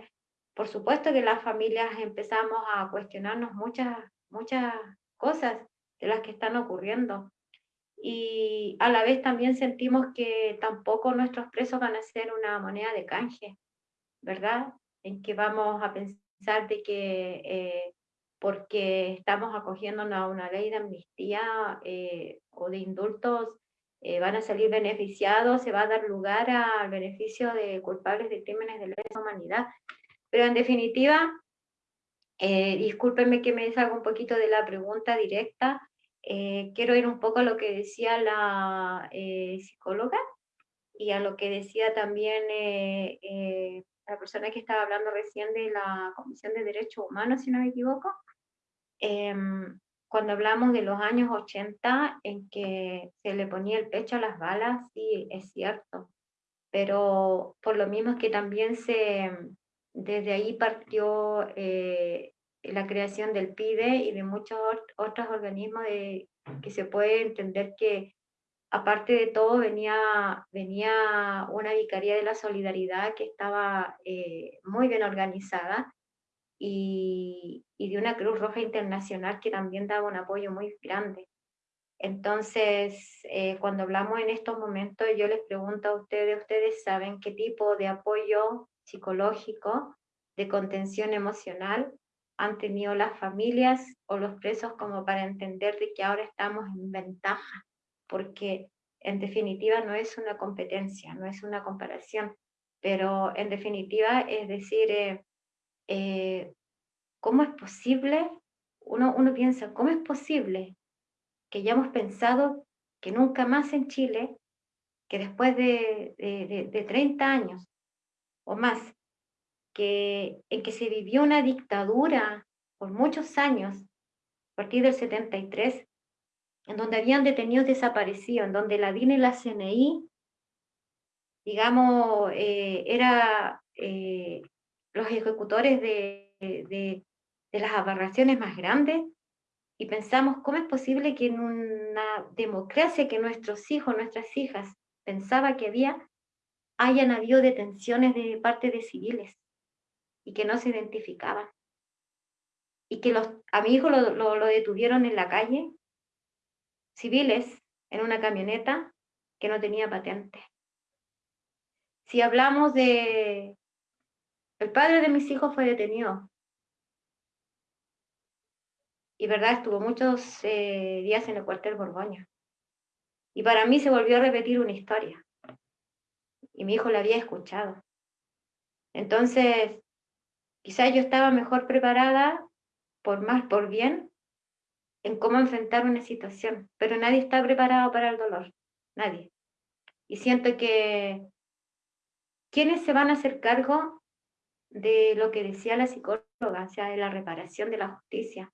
por supuesto que las familias empezamos a cuestionarnos muchas, muchas cosas de las que están ocurriendo y a la vez también sentimos que tampoco nuestros presos van a ser una moneda de canje, ¿verdad? En que vamos a pensar de que eh, porque estamos acogiéndonos a una ley de amnistía eh, o de indultos, eh, van a salir beneficiados, se va a dar lugar al beneficio de culpables de crímenes de lesa humanidad. Pero en definitiva, discúlpenme que me salga un poquito de la pregunta directa, quiero ir un poco a lo que decía la psicóloga y a lo que decía también la persona que estaba hablando recién de la Comisión de Derechos Humanos, si no me equivoco. Em, cuando hablamos de los años 80 en que se le ponía el pecho a las balas, sí, es cierto, pero por lo mismo es que también se, desde ahí partió la creación del PIDE y de muchos otros organismos de, que se puede entender que aparte de todo venía, venía una Vicaría de la Solidaridad que estaba eh, muy bien organizada y, y, de una Cruz Roja Internacional que también daba un apoyo muy grande. Entonces, eh, cuando hablamos en estos momentos, yo les pregunto a ustedes, ¿ustedes saben qué tipo de apoyo psicológico, de contención emocional han tenido las familias o los presos como para entender de que ahora estamos en ventaja, porque en definitiva no es una competencia, no es una comparación, pero en definitiva es decir, eh, eh, ¿cómo es posible? Uno, uno piensa, ¿cómo es posible que ya hemos pensado que nunca más en Chile, que después de, de, de 30 años o más, que, en que se vivió una dictadura por muchos años, a partir del 73, en donde habían detenidos desaparecidos, en donde la DIN y la CNI, digamos, eh, era eh, los ejecutores de, de, de las aberraciones más grandes, y pensamos, ¿cómo es posible que en una democracia que nuestros hijos, nuestras hijas, pensaba que había, hayan habido detenciones de parte de civiles? y que no se identificaban. Y que los, a mi hijo lo, lo, detuvieron en la calle, civiles, en una camioneta que no tenía patente. Si hablamos de... El padre de mis hijos fue detenido. Y verdad, estuvo muchos eh, días en el cuartel Borgoña. Y para mí se volvió a repetir una historia. Y mi hijo la había escuchado. Entonces, Quizás yo estaba mejor preparada, por más, por bien, en cómo enfrentar una situación, pero nadie está preparado para el dolor, nadie. Y siento que ¿quiénes se van a hacer cargo de lo que decía la psicóloga, o sea, de la reparación de la justicia?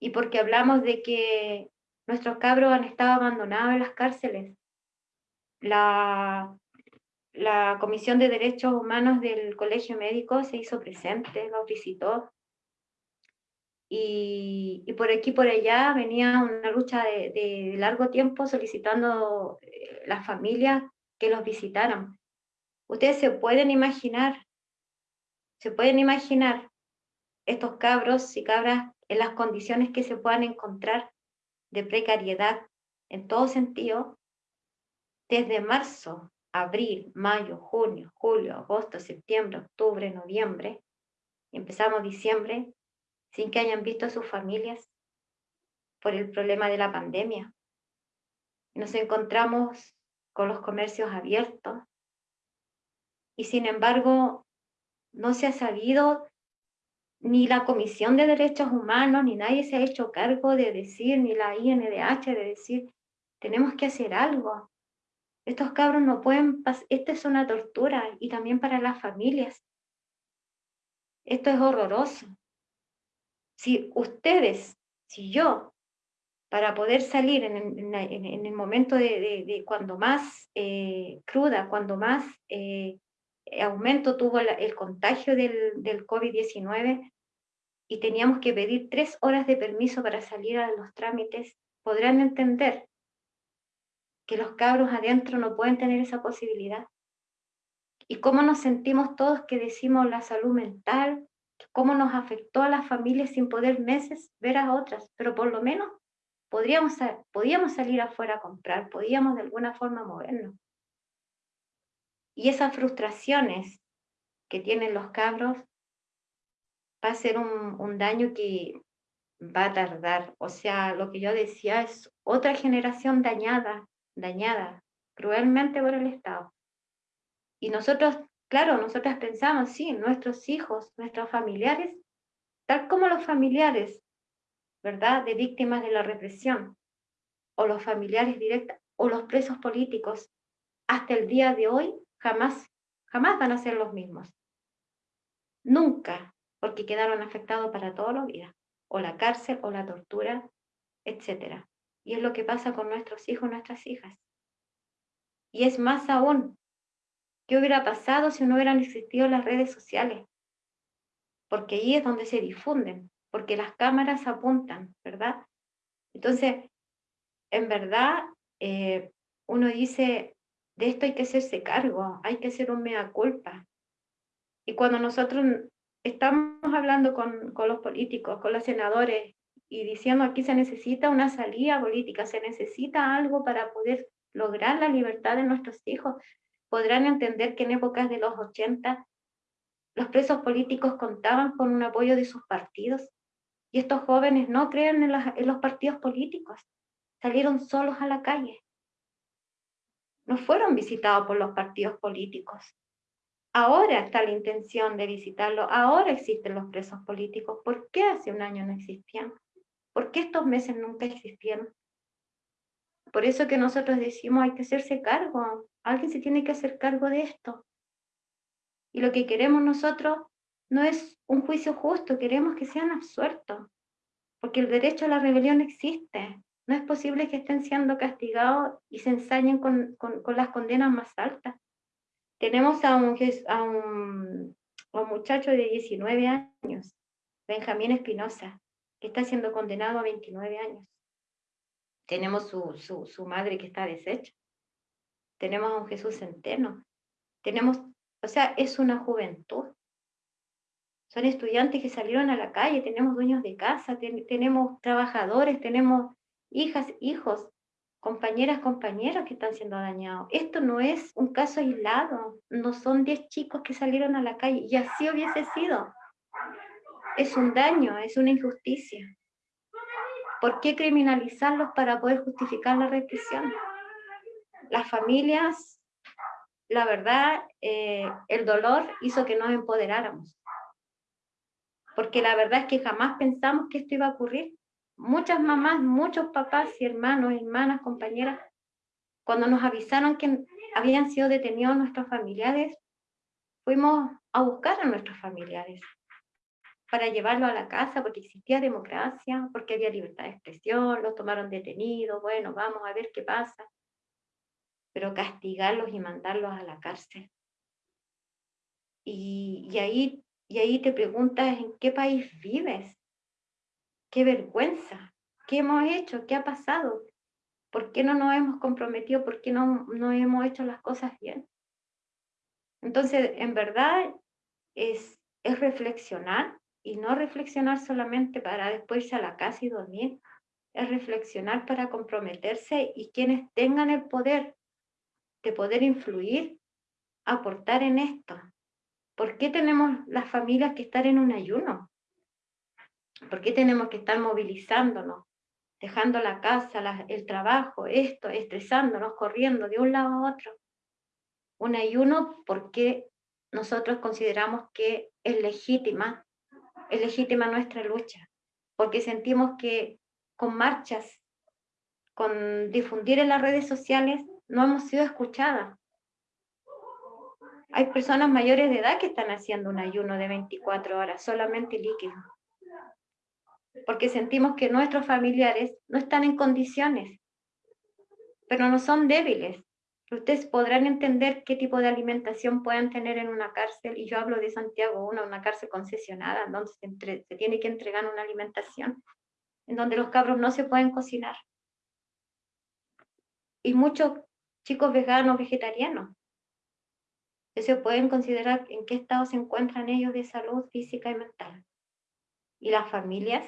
Y porque hablamos de que nuestros cabros han estado abandonados en las cárceles. La, la Comisión de Derechos Humanos del Colegio Médico se hizo presente, los visitó. Y, por aquí por allá venía una lucha de, largo tiempo solicitando eh, las familias que los visitaran. Ustedes se pueden imaginar, se pueden imaginar estos cabros y cabras en las condiciones que se puedan encontrar de precariedad en todo sentido, desde marzo abril, mayo, junio, julio, agosto, septiembre, octubre, noviembre, empezamos diciembre, sin que hayan visto a sus familias por el problema de la pandemia. Nos encontramos con los comercios abiertos y sin embargo no se ha sabido ni la Comisión de Derechos Humanos, ni nadie se ha hecho cargo de decir, ni la INDH de decir, tenemos que hacer algo, estos cabros no pueden pasar, esta es una tortura y también para las familias. Esto es horroroso. Si ustedes, si yo, para poder salir en, el momento de, cuando más eh, cruda, cuando más eh, aumento tuvo el contagio del, del COVID-19 y teníamos que pedir tres horas de permiso para salir a los trámites, podrán entender que los cabros adentro no pueden tener esa posibilidad. Y cómo nos sentimos todos que decimos la salud mental, cómo nos afectó a las familias sin poder meses ver a otras, pero por lo menos podríamos, podíamos salir afuera a comprar, podíamos de alguna forma movernos. Y esas frustraciones que tienen los cabros va a ser un, un daño que va a tardar. O sea, lo que yo decía es otra generación dañada, dañada cruelmente por el Estado. Y nosotros, claro, nosotras pensamos, sí, nuestros hijos, nuestros familiares, tal como los familiares, ¿verdad?, de víctimas de la represión, o los familiares directos, o los presos políticos, hasta el día de hoy, jamás, jamás van a ser los mismos. Nunca, porque quedaron afectados para toda la vida, o la cárcel, o la tortura, etcétera. Y es lo que pasa con nuestros hijos, nuestras hijas. Y es más aún, ¿qué hubiera pasado si no hubieran existido las redes sociales? Porque ahí es donde se difunden, porque las cámaras apuntan, ¿verdad? Entonces, en verdad, eh, uno dice, de esto hay que hacerse cargo, hay que hacer un mea culpa. Y cuando nosotros estamos hablando con, con los políticos, con los senadores, y diciendo aquí se necesita una salida política, se necesita algo para poder lograr la libertad de nuestros hijos. Podrán entender que en épocas de los 80 los presos políticos contaban con un apoyo de sus partidos y estos jóvenes no creen en, los partidos políticos, salieron solos a la calle. No fueron visitados por los partidos políticos. Ahora está la intención de visitarlo, ahora existen los presos políticos. ¿Por qué hace un año no existían? ¿Por qué estos meses nunca existieron? Por eso que nosotros decimos hay que hacerse cargo, alguien se tiene que hacer cargo de esto. Y lo que queremos nosotros no es un juicio justo, queremos que sean absueltos, porque el derecho a la rebelión existe. No es posible que estén siendo castigados y se ensañen con, las condenas más altas. Tenemos a un, muchacho de 19 años, Benjamín Espinosa, está siendo condenado a 29 años. Tenemos su, su, madre que está deshecha. Tenemos a un Jesús centeno. Tenemos, o sea, es una juventud. Son estudiantes que salieron a la calle, tenemos dueños de casa, tenemos trabajadores, tenemos hijas, hijos, compañeras, compañeros que están siendo dañados. Esto no es un caso aislado, no son 10 chicos que salieron a la calle, y así hubiese sido es un daño, es una injusticia. ¿Por qué criminalizarlos para poder justificar la represión? Las familias, la verdad, eh, el dolor hizo que nos empoderáramos. Porque la verdad es que jamás pensamos que esto iba a ocurrir. Muchas mamás, muchos papás y hermanos, hermanas, compañeras, cuando nos avisaron que habían sido detenidos nuestros familiares, fuimos a buscar a nuestros familiares para llevarlo a la casa porque existía democracia, porque había libertad de expresión, los tomaron detenidos, bueno, vamos a ver qué pasa. Pero castigarlos y mandarlos a la cárcel. Y, y, ahí, y ahí te preguntas en qué país vives. Qué vergüenza. ¿Qué hemos hecho? ¿Qué ha pasado? ¿Por qué no nos hemos comprometido? ¿Por qué no, no hemos hecho las cosas bien? Entonces, en verdad, es, es reflexionar y no reflexionar solamente para después irse a la casa y dormir, es reflexionar para comprometerse y quienes tengan el poder de poder influir, aportar en esto. ¿Por qué tenemos las familias que estar en un ayuno? ¿Por qué tenemos que estar movilizándonos, dejando la casa, el trabajo, esto, estresándonos, corriendo de un lado a otro? Un ayuno porque nosotros consideramos que es legítima es legítima nuestra lucha, porque sentimos que con marchas, con difundir en las redes sociales, no hemos sido escuchadas. Hay personas mayores de edad que están haciendo un ayuno de 24 horas, solamente líquido. porque sentimos que nuestros familiares no están en condiciones, pero no son débiles. Ustedes podrán entender qué tipo de alimentación pueden tener en una cárcel, y yo hablo de Santiago, una, una cárcel concesionada, donde se, se tiene que entregar una alimentación, en donde los cabros no se pueden cocinar. Y muchos chicos veganos, vegetarianos, se pueden considerar en qué estado se encuentran ellos de salud física y mental. Y las familias,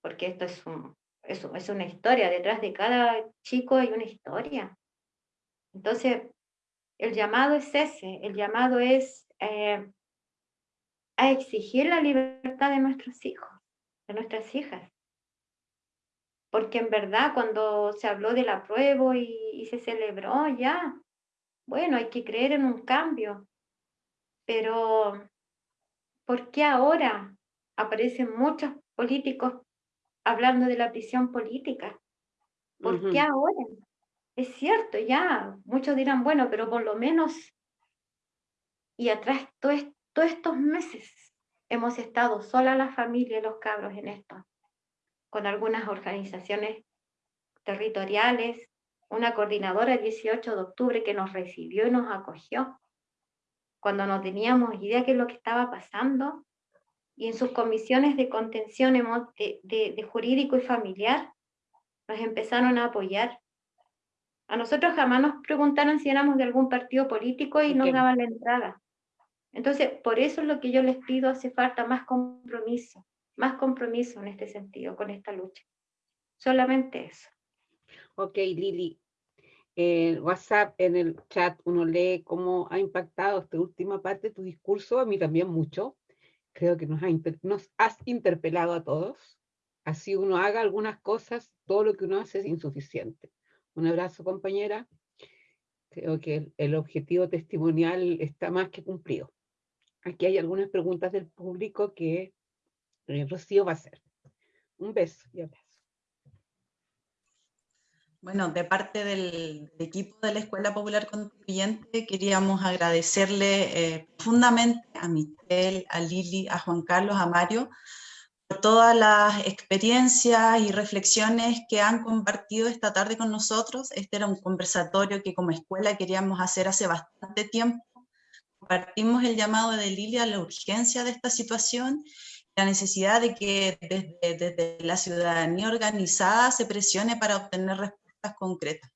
porque esto es, un, es, una historia, detrás de cada chico hay una historia. Entonces, el llamado es ese, el llamado es eh, a exigir la libertad de nuestros hijos, de nuestras hijas. Porque en verdad cuando se habló del apruebo y, y se celebró ya, bueno, hay que creer en un cambio, pero ¿por qué ahora aparecen muchos políticos hablando de la prisión política? ¿Por qué ahora? Es cierto, ya, muchos dirán, bueno, pero por lo menos, y atrás todos estos meses hemos estado sola la familia y los cabros en esto, con algunas organizaciones territoriales, una coordinadora el 18 de octubre que nos recibió y nos acogió, cuando no teníamos idea de lo que estaba pasando, y en sus comisiones de contención de, de, jurídico y familiar, nos empezaron a apoyar. A nosotros jamás nos preguntaron si éramos de algún partido político y nos daban la entrada. Entonces, por eso es lo que yo les pido, hace falta más compromiso, más compromiso en este sentido, con esta lucha. Solamente eso. Ok, Lili. En WhatsApp, en el chat, uno lee cómo ha impactado esta última parte de tu discurso, a mí también mucho. Creo que nos, nos has interpelado a todos. Así uno haga algunas cosas, todo lo que uno hace es insuficiente. Un abrazo, compañera. Creo que el, objetivo testimonial está más que cumplido. Aquí hay algunas preguntas del público que Rocío va a hacer. Un beso y abrazo. Bueno, de parte del, equipo de la Escuela Popular Constituyente queríamos agradecerle eh, profundamente a Michelle, a Lili, a Juan Carlos, a Mario, por todas las experiencias y reflexiones que han compartido esta tarde con nosotros. Este era un conversatorio que como escuela queríamos hacer hace bastante tiempo. Compartimos el llamado de Lili a la urgencia de esta situación la necesidad de que desde, desde, la ciudadanía organizada se presione para obtener respuestas concretas.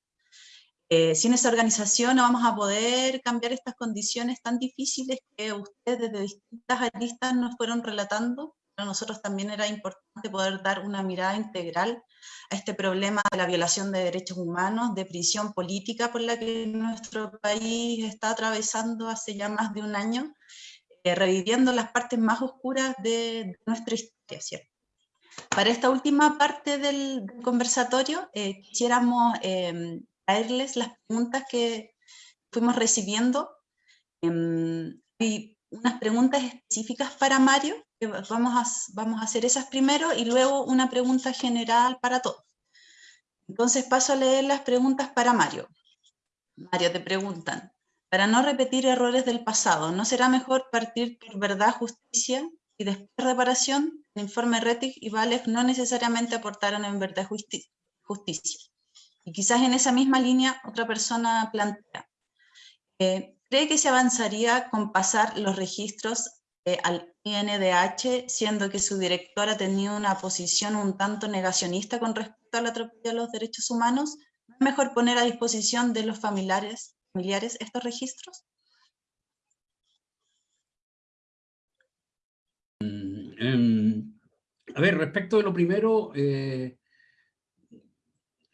Eh, sin esa organización no vamos a poder cambiar estas condiciones tan difíciles que ustedes desde distintas aristas nos fueron relatando. Para nosotros también era importante poder dar una mirada integral a este problema de la violación de derechos humanos, de prisión política por la que nuestro país está atravesando hace ya más de un año, reviviendo las partes más oscuras de, nuestra historia, ¿cierto? Para esta última parte del, conversatorio, eh, quisiéramos eh, traerles las preguntas que fuimos recibiendo. Em, hay unas preguntas específicas para Mario, que vamos a, vamos a hacer esas primero, y luego una pregunta general para todos. Entonces paso a leer las preguntas para Mario. Mario, te preguntan, para no repetir errores del pasado, ¿no será mejor partir por verdad, justicia y después reparación? el informe Rettig y Valef no necesariamente aportaron en verdad justicia. Y quizás en esa misma línea otra persona plantea, eh, ¿cree que se avanzaría con pasar los registros eh, al INDH, siendo que su directora tenía una posición un tanto negacionista con respecto a la atropello de los derechos humanos? ¿No es mejor poner a disposición de los familiares, familiares estos registros? Em, a ver, respecto de lo primero, eh,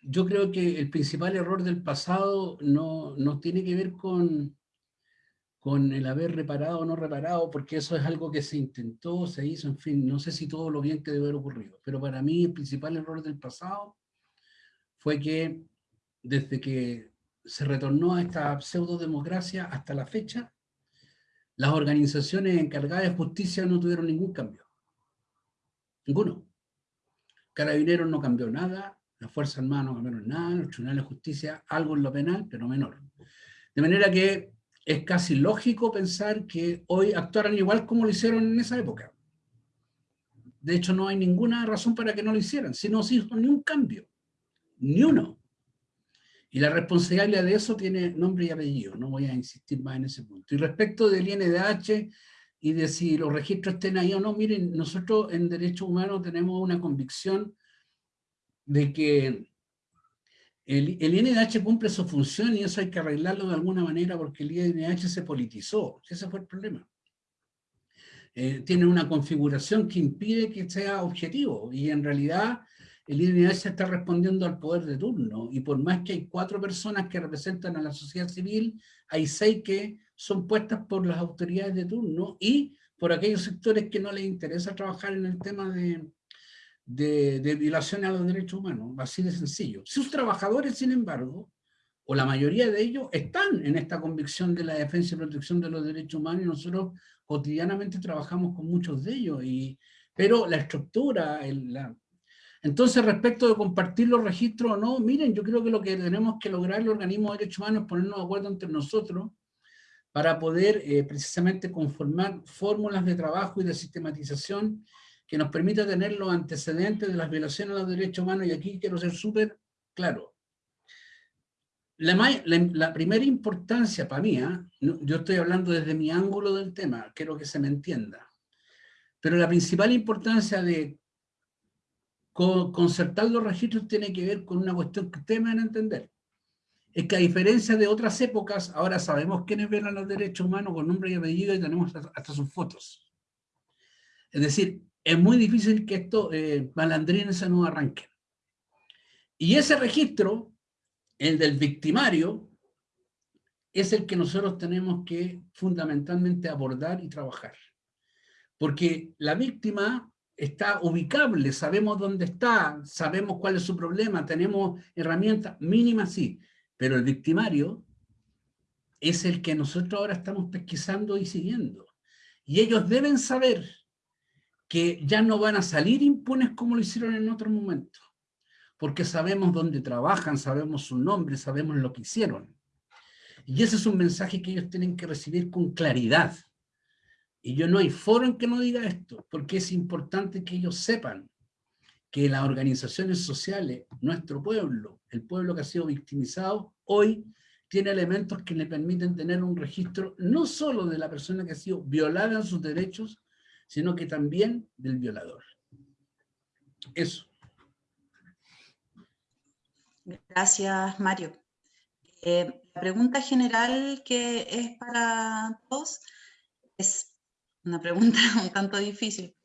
yo creo que el principal error del pasado no, no, tiene que ver con, con el haber reparado o no reparado, porque eso es algo que se intentó, se hizo, en fin, no sé si todo lo bien que debe haber ocurrido, pero para mí el principal error del pasado fue que desde que se retornó a esta pseudo-democracia hasta la fecha, las organizaciones encargadas de justicia no tuvieron ningún cambio. Ninguno. Carabineros no cambió nada, las Fuerzas Armadas no cambiaron nada, los tribunales de justicia algo en lo penal, pero menor. De manera que es casi lógico pensar que hoy actuaran igual como lo hicieron en esa época. De hecho, no hay ninguna razón para que no lo hicieran. Si no se hizo ni un cambio, ni uno. Y la responsabilidad de eso tiene nombre y apellido, no voy a insistir más en ese punto. Y respecto del INDH y de si los registros estén ahí o no, miren, nosotros en Derechos Humanos tenemos una convicción de que el, el, INDH cumple su función y eso hay que arreglarlo de alguna manera porque el INDH se politizó, ese fue el problema. Eh, tiene una configuración que impide que sea objetivo y en realidad el INDH está respondiendo al poder de turno y por más que hay cuatro personas que representan a la sociedad civil, hay seis que son puestas por las autoridades de turno y por aquellos sectores que no les interesa trabajar en el tema de, de, de violaciones a los derechos humanos, así de sencillo. Sus trabajadores, sin embargo, o la mayoría de ellos, están en esta convicción de la defensa y protección de los derechos humanos y nosotros cotidianamente trabajamos con muchos de ellos, y, pero la estructura, la... entonces respecto de compartir los registros o no, miren, yo creo que lo que tenemos que lograr el organismo de derechos humanos es ponernos de acuerdo entre nosotros para poder eh, precisamente conformar fórmulas de trabajo y de sistematización que nos permita tener los antecedentes de las violaciones a los derechos humanos, y aquí quiero ser súper claro. La, primera importancia para mí, ¿ah? yo estoy hablando desde mi ángulo del tema, quiero que se me entienda, pero la principal importancia de concertar los registros tiene que ver con una cuestión que ustedes me van a entender. Es que a diferencia de otras épocas, ahora sabemos quiénes violan los derechos humanos con nombre y apellido y tenemos hasta, sus fotos. Es decir, es muy difícil que estos eh, malandrines no arranquen. Y ese registro, el del victimario, es el que nosotros tenemos que fundamentalmente abordar y trabajar. Porque la víctima está ubicable, sabemos dónde está, sabemos cuál es su problema, tenemos herramientas mínimas, sí, pero el victimario es el que nosotros ahora estamos pesquisando y siguiendo. Y ellos deben saber que ya no van a salir impunes como lo hicieron en otro momento, porque sabemos dónde trabajan, sabemos su nombre, sabemos lo que hicieron. Y ese es un mensaje que ellos tienen que recibir con claridad. Y yo no hay foro en que no diga esto, porque es importante que ellos sepan que las organizaciones sociales, nuestro pueblo, el pueblo que ha sido victimizado, hoy tiene elementos que le permiten tener un registro no solo de la persona que ha sido violada en sus derechos, sino que también del violador. Eso. Gracias, Mario. Eh, la pregunta general que es para todos es una pregunta (laughs) un tanto difícil.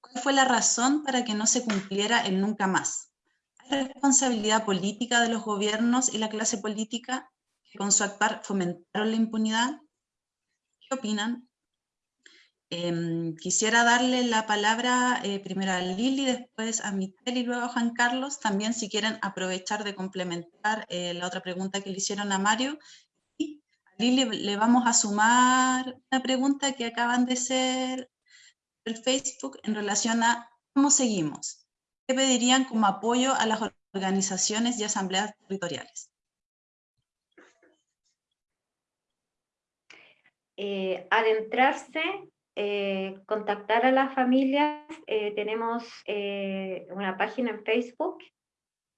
¿Cuál fue la razón para que no se cumpliera el nunca más? ¿Hay responsabilidad política de los gobiernos y la clase política que con su actuar fomentaron la impunidad? ¿Qué opinan? Em, quisiera darle la palabra eh, primero a Lili, después a Mitel y luego a Juan Carlos, también si quieren aprovechar de complementar eh, la otra pregunta que le hicieron a Mario. Lili le vamos a sumar una pregunta que acaban de hacer el Facebook en relación a cómo seguimos. ¿Qué pedirían como apoyo a las organizaciones y asambleas territoriales? Eh, adentrarse eh, contactar a las familias. Eh, tenemos una página en Facebook,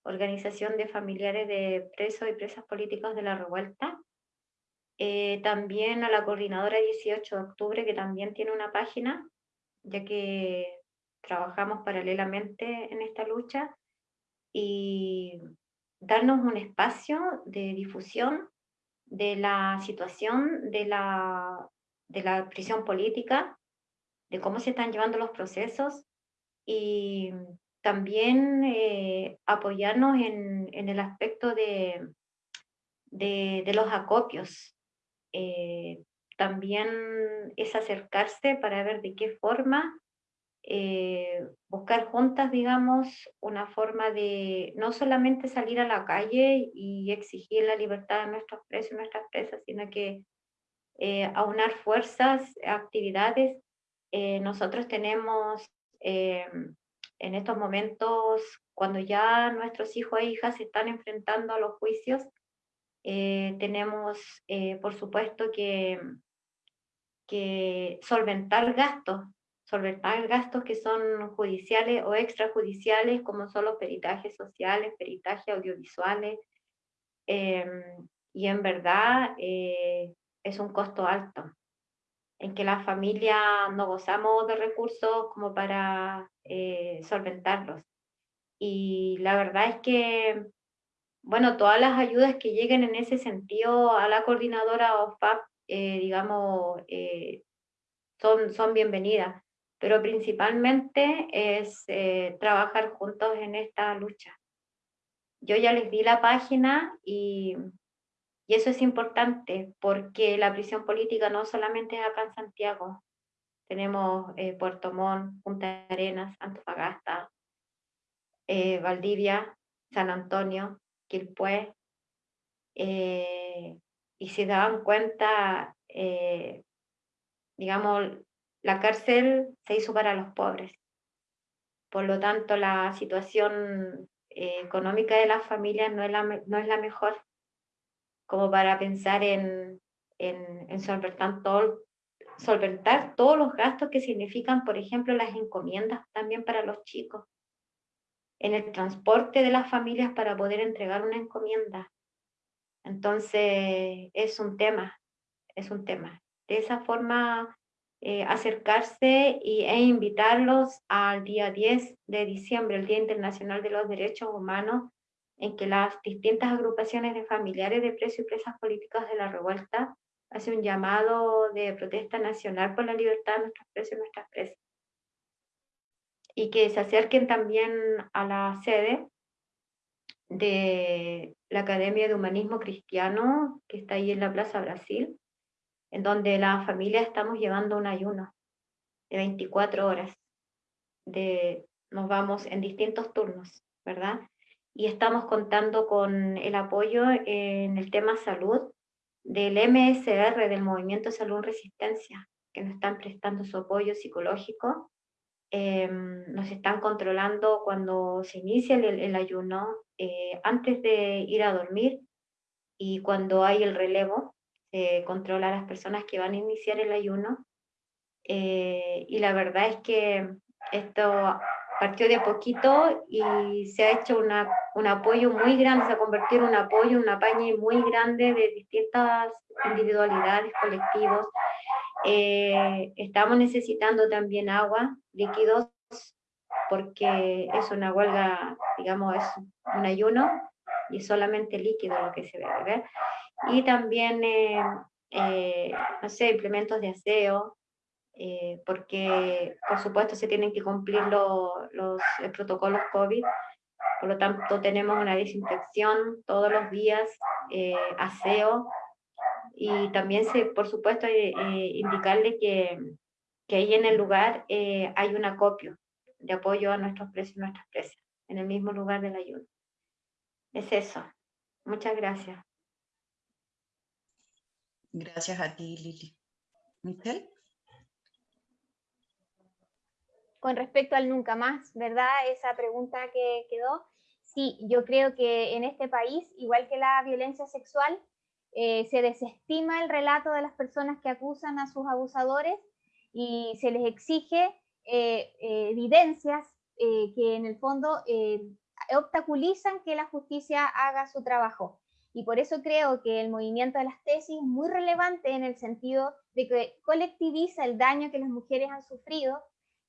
Organización de Familiares de Presos y Presas Políticos de la Revuelta. También a la coordinadora 18 de octubre, que también tiene una página, ya que trabajamos paralelamente en esta lucha, y darnos un espacio de difusión de la situación de la de la prisión política, de cómo se están llevando los procesos y también eh, apoyarnos en, en, el aspecto de, de, los acopios. Eh, también es acercarse para ver de qué forma eh, buscar juntas, digamos, una forma de no solamente salir a la calle y exigir la libertad de nuestros presos y nuestras presas, sino que eh, aunar fuerzas, actividades. Nosotros tenemos en estos momentos, cuando ya nuestros hijos e hijas se están enfrentando a los juicios, tenemos, por supuesto, que, que solventar gastos solventar gastos que son judiciales o extrajudiciales, como son los peritajes sociales, peritajes audiovisuales, em, y en verdad eh, es un costo alto, en que las familias no gozamos de recursos como para eh, solventarlos. Y la verdad es que, bueno, todas las ayudas que lleguen en ese sentido a la coordinadora OFAP, eh, digamos, son, son bienvenidas pero principalmente es eh, trabajar juntos en esta lucha. Yo ya les di la página y, y eso es importante porque la prisión política no solamente es acá en Santiago, tenemos eh, Puerto Montt, Punta Arenas, Antofagasta, eh, Valdivia, San Antonio, Quilpué, y si dan cuenta, digamos, la cárcel se hizo para los pobres. Por lo tanto, la situación eh, económica de las familias no es la, no es la mejor como para pensar en, en, solventar, solventar todos los gastos que significan, por ejemplo, las encomiendas también para los chicos, en el transporte de las familias para poder entregar una encomienda. Entonces, es un tema, es un tema. De esa forma eh, acercarse y, e invitarlos al día 10 de diciembre, el Día Internacional de los Derechos Humanos, en que las distintas agrupaciones de familiares de presos y presas políticas de la revuelta hacen un llamado de protesta nacional por la libertad de nuestros presos y nuestras presas. Y que se acerquen también a la sede de la Academia de Humanismo Cristiano, que está ahí en la Plaza Brasil, en donde la familia estamos llevando un ayuno de 24 horas. De, nos vamos en distintos turnos, ¿verdad? Y estamos contando con el apoyo en el tema salud del MSR, del Movimiento Salud Resistencia, que nos están prestando su apoyo psicológico. Em, nos están controlando cuando se inicia el, ayuno, eh, antes de ir a dormir y cuando hay el relevo, eh, controla a las personas que van a iniciar el ayuno. Eh, y la verdad es que esto partió de poquito y se ha hecho una, un apoyo muy grande, se ha convertido en un apoyo, una paña muy grande de distintas individualidades, colectivos. Eh, estamos necesitando también agua, líquidos, porque es una huelga, digamos, es un ayuno y solamente líquido lo que se debe beber. Y también, eh, eh, no sé, implementos de aseo, eh, porque por supuesto se tienen que cumplir los protocolos COVID, por lo tanto tenemos una desinfección todos los días, aseo, y también se, por supuesto indicarle que, que, ahí en el lugar hay un acopio de apoyo a nuestros precios y nuestras presas, en el mismo lugar del ayuno. Es eso. Muchas gracias. Gracias a ti, Lili. Michelle. Con respecto al nunca más, ¿verdad? Esa pregunta que quedó. Sí, yo creo que en este país, igual que la violencia sexual, eh, se desestima el relato de las personas que acusan a sus abusadores y se les exige eh, eh, evidencias que en el fondo obstaculizan que la justicia haga su trabajo. Y por eso creo que el movimiento de las tesis es muy relevante en el sentido de que colectiviza el daño que las mujeres han sufrido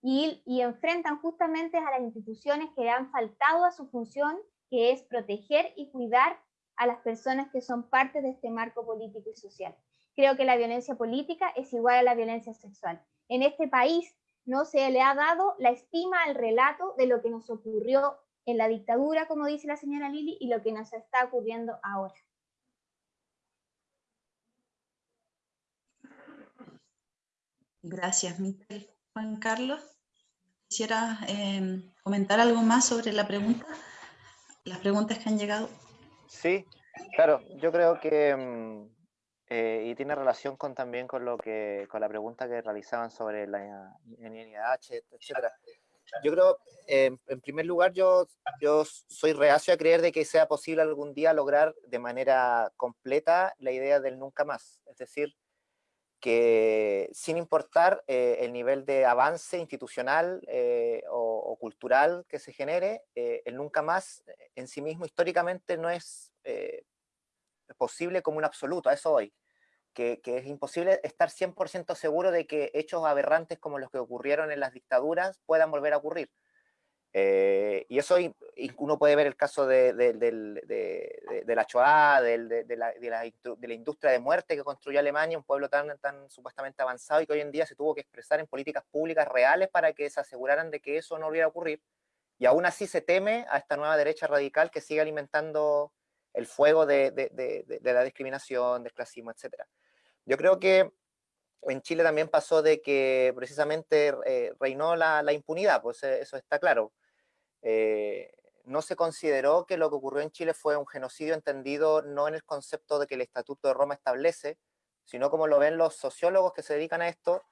y, y enfrentan justamente a las instituciones que han faltado a su función, que es proteger y cuidar a las personas que son parte de este marco político y social. Creo que la violencia política es igual a la violencia sexual. En este país no se le ha dado la estima al relato de lo que nos ocurrió en la dictadura, como dice la señora Lili, y lo que nos está ocurriendo ahora. Gracias, Miquel. Juan Carlos, ¿quisiera em, comentar algo más sobre la pregunta? Las preguntas que han llegado. Sí, claro, yo creo que, em, eh, y tiene relación con también con lo que, con la pregunta que realizaban sobre la NIH, etcétera yo creo, en primer lugar, yo, yo soy reacio a creer de que sea posible algún día lograr de manera completa la idea del nunca más. Es decir, que sin importar eh, el nivel de avance institucional eh, o, cultural que se genere, eh, el nunca más en sí mismo históricamente no es posible como un absoluto, eso hoy, que, que es imposible estar 100% seguro de que hechos aberrantes como los que ocurrieron en las dictaduras puedan volver a ocurrir. Eh, y eso uno puede ver el caso de, la Shoah, de, la, industria de muerte que construyó Alemania, un pueblo tan, tan supuestamente avanzado y que hoy en día se tuvo que expresar en políticas públicas reales para que se aseguraran de que eso no volviera a ocurrir. Y aún así se teme a esta nueva derecha radical que sigue alimentando el fuego de, la discriminación, del clasismo, etc. Yo creo que en Chile también pasó de que precisamente eh, reinó la, la, impunidad, pues eh, eso está claro. Eh, no se consideró que lo que ocurrió en Chile fue un genocidio entendido no en el concepto de que el Estatuto de Roma establece, sino como lo ven los sociólogos que se dedican a esto,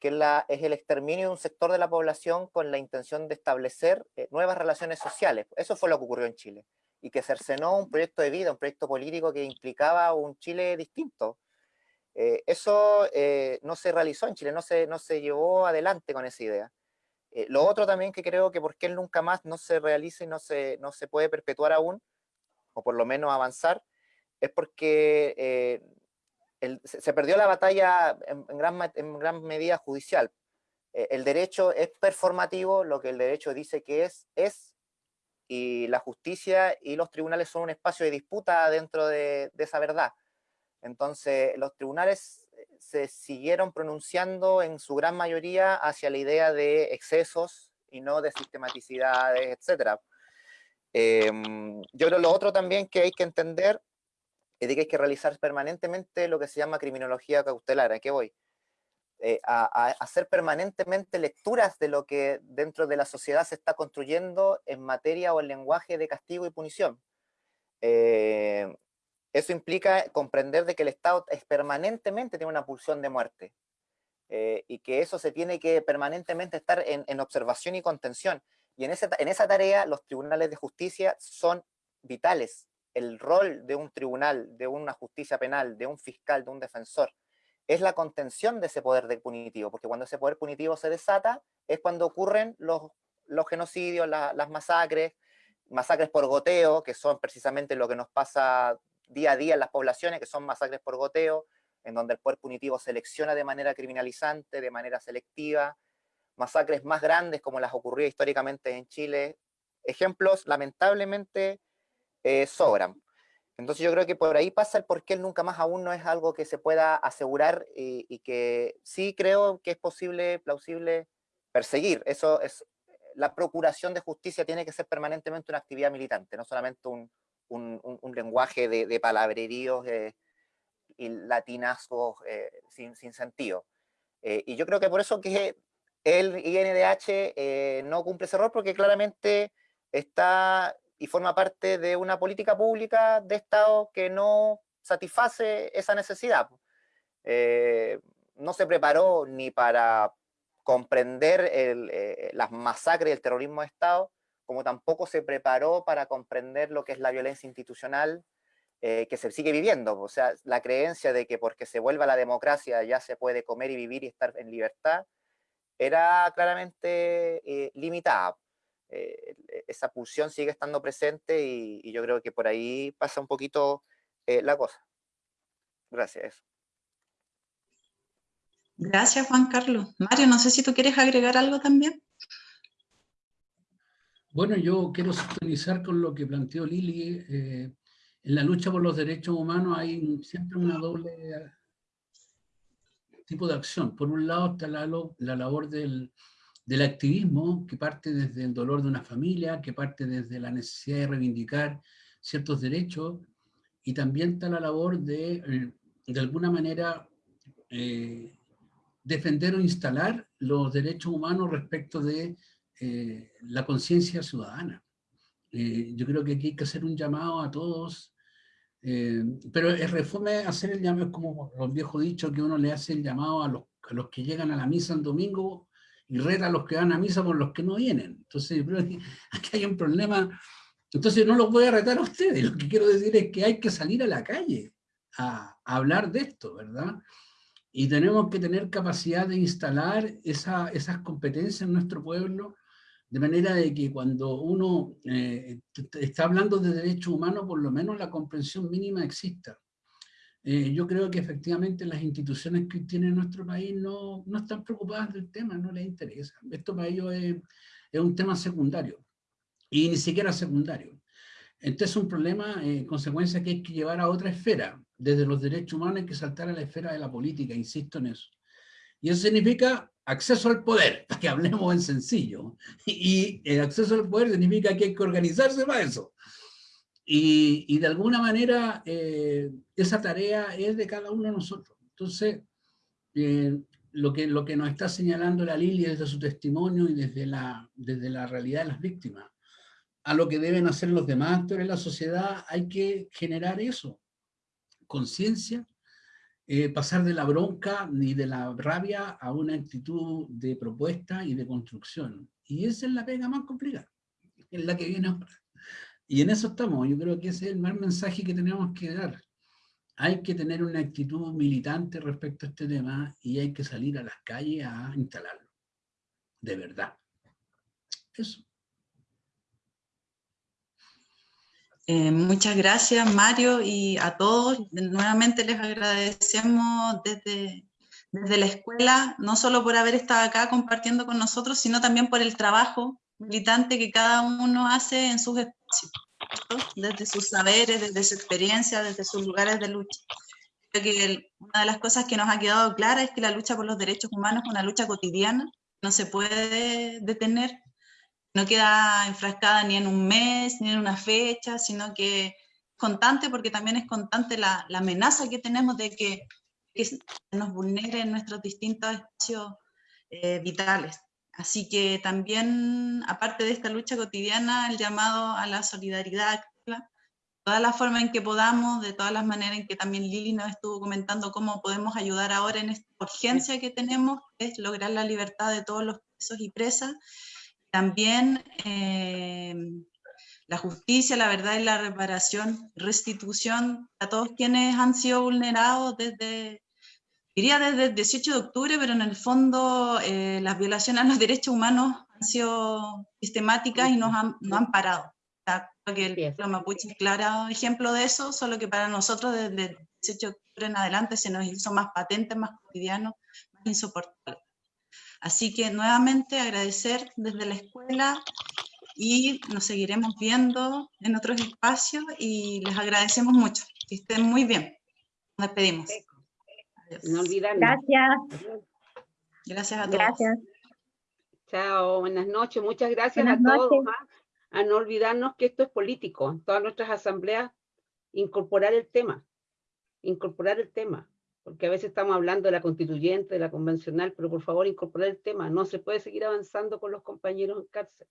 que es el exterminio de un sector de la población con la intención de establecer eh, nuevas relaciones sociales. Eso fue lo que ocurrió en Chile. Y que cercenó un proyecto de vida, un proyecto político que implicaba un Chile distinto. Eh, eso no se realizó en Chile, no se, no se llevó adelante con esa idea. Eh, lo otro también que creo que por qué el nunca más no se realiza y no se, no se puede perpetuar aún, o por lo menos avanzar, es porque eh, se perdió la batalla en, gran, en gran, medida judicial. Eh, el derecho es performativo, lo que el derecho dice que es, es, y la justicia y los tribunales son un espacio de disputa dentro de, de esa verdad. Entonces, los tribunales se siguieron pronunciando en su gran mayoría hacia la idea de excesos y no de sistematicidades, etc. Em, yo creo lo otro también que hay que entender es que hay que realizar permanentemente lo que se llama criminología cautelar. ¿A qué voy? Eh, a, hacer permanentemente lecturas de lo que dentro de la sociedad se está construyendo en materia o en lenguaje de castigo y punición. Eh, eso implica comprender de que el Estado es permanentemente tiene una pulsión de muerte eh, y que eso se tiene que permanentemente estar en, observación y contención. Y en, en esa tarea los tribunales de justicia son vitales. El rol de un tribunal, de una justicia penal, de un fiscal, de un defensor, es la contención de ese poder punitivo, porque cuando ese poder punitivo se desata es cuando ocurren los, los genocidios, las masacres, masacres por goteo, que son precisamente lo que nos pasa día a día en las poblaciones, que son masacres por goteo, en donde el poder punitivo selecciona de manera criminalizante, de manera selectiva, masacres más grandes como las ocurrió históricamente en Chile. Ejemplos, lamentablemente, eh, sobran. Entonces yo creo que por ahí pasa el por qué el nunca más aún no es algo que se pueda asegurar y, y, que sí creo que es posible, plausible, perseguir. Eso es, la procuración de justicia tiene que ser permanentemente una actividad militante, no solamente un, un, lenguaje de, palabreríos eh, y latinazgos eh, sin, sentido. Eh, y yo creo que por eso que el INDH no cumple ese rol, porque claramente está y forma parte de una política pública de Estado que no satisface esa necesidad. no se preparó ni para comprender las masacres y el terrorismo de Estado, como tampoco se preparó para comprender lo que es la violencia institucional eh, que se sigue viviendo. O sea, la creencia de que porque se vuelva la democracia ya se puede comer y vivir y estar en libertad, era claramente eh, limitada. Eh, esa pulsión sigue estando presente y, yo creo que por ahí pasa un poquito la cosa. Gracias. Gracias, Juan Carlos. Mario, no sé si tú quieres agregar algo también. Bueno, yo quiero sintonizar con lo que planteó Lili. Eh, en la lucha por los derechos humanos hay siempre una doble tipo de acción. Por un lado está la, la labor del, del, activismo, que parte desde el dolor de una familia, que parte desde la necesidad de reivindicar ciertos derechos, y también está la labor de, eh, de alguna manera, eh, defender o instalar los derechos humanos respecto de eh, la conciencia ciudadana. Eh, yo creo que aquí hay que hacer un llamado a todos, eh, pero el refume hacer el llamado es como los viejos dichos que uno le hace el llamado a los, a los que llegan a la misa en domingo y reta a los que van a misa por los que no vienen. Entonces yo creo que (laughs) aquí hay un problema. Entonces no los voy a retar a ustedes, lo que quiero decir es que hay que salir a la calle a, a hablar de esto, ¿verdad? Y tenemos que tener capacidad de instalar esa, esas competencias en nuestro pueblo, de manera de que cuando uno eh, está hablando de derechos humanos, por lo menos la comprensión mínima exista. Eh, yo creo que efectivamente las instituciones que tiene nuestro país no, no están preocupadas del tema, no les interesa. Esto para ellos es, es un tema secundario, y ni siquiera secundario. Este es un problema, eh, consecuencia que hay que llevar a otra esfera. Desde los derechos humanos hay que saltar a la esfera de la política, insisto en eso. Y eso significa acceso al poder, (laughs) para que hablemos en sencillo. Y el acceso al poder significa que hay que organizarse para eso. Y, y de alguna manera eh, esa tarea es de cada uno de nosotros. Entonces, eh, lo, que, lo que nos está señalando la Lili desde su testimonio y desde la, desde la realidad de las víctimas, a lo que deben hacer los demás actores de la sociedad, hay que generar eso, conciencia, eh, pasar de la bronca ni de la rabia a una actitud de propuesta y de construcción. Y esa es la pega más complicada, es la que viene ahora. Y en eso estamos, yo creo que ese es el más mensaje que tenemos que dar. Hay que tener una actitud militante respecto a este tema y hay que salir a las calles a instalarlo. De verdad. Eso. Eh, muchas gracias Mario y a todos. Nuevamente les agradecemos desde, desde la escuela, no solo por haber estado acá compartiendo con nosotros, sino también por el trabajo militante que cada uno hace en sus espacios, desde sus saberes, desde su experiencia, desde sus lugares de lucha. Creo que una de las cosas que nos ha quedado clara es que la lucha por los derechos humanos es una lucha cotidiana, no se puede detener, no queda enfrascada ni en un mes, ni en una fecha, sino que es constante porque también es constante la, la amenaza que tenemos de que, que nos vulneren nuestros distintos espacios eh, vitales. Así que también, aparte de esta lucha cotidiana, el llamado a la solidaridad activa, todas las formas en que podamos, de todas las maneras en que también Lili nos estuvo comentando cómo podemos ayudar ahora en esta urgencia que tenemos, es lograr la libertad de todos los presos y presas, también eh, la justicia, la verdad y la reparación, restitución a todos quienes han sido vulnerados desde, diría desde el 18 de octubre, pero en el fondo eh, las violaciones a los derechos humanos han sido sistemáticas y nos han, han parado. creo que el pueblo mapuche es claro ejemplo de eso, solo que para nosotros desde el 18 de octubre en adelante se nos hizo más patente, más cotidiano, más insoportable. Así que nuevamente agradecer desde la escuela y nos seguiremos viendo en otros espacios y les agradecemos mucho. Que estén muy bien. Nos despedimos. No olvidarnos. Gracias. Gracias a todos. Gracias. Chao, buenas noches. Muchas gracias Buenas a todos. ¿ah? A no olvidarnos que esto es político. En todas nuestras asambleas, incorporar el tema. Incorporar el tema porque a veces estamos hablando de la constituyente, de la convencional, pero por favor incorporar el tema, no se puede seguir avanzando con los compañeros en cárcel.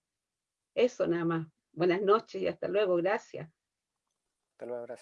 Eso nada más. Buenas noches y hasta luego, gracias. Hasta luego, gracias.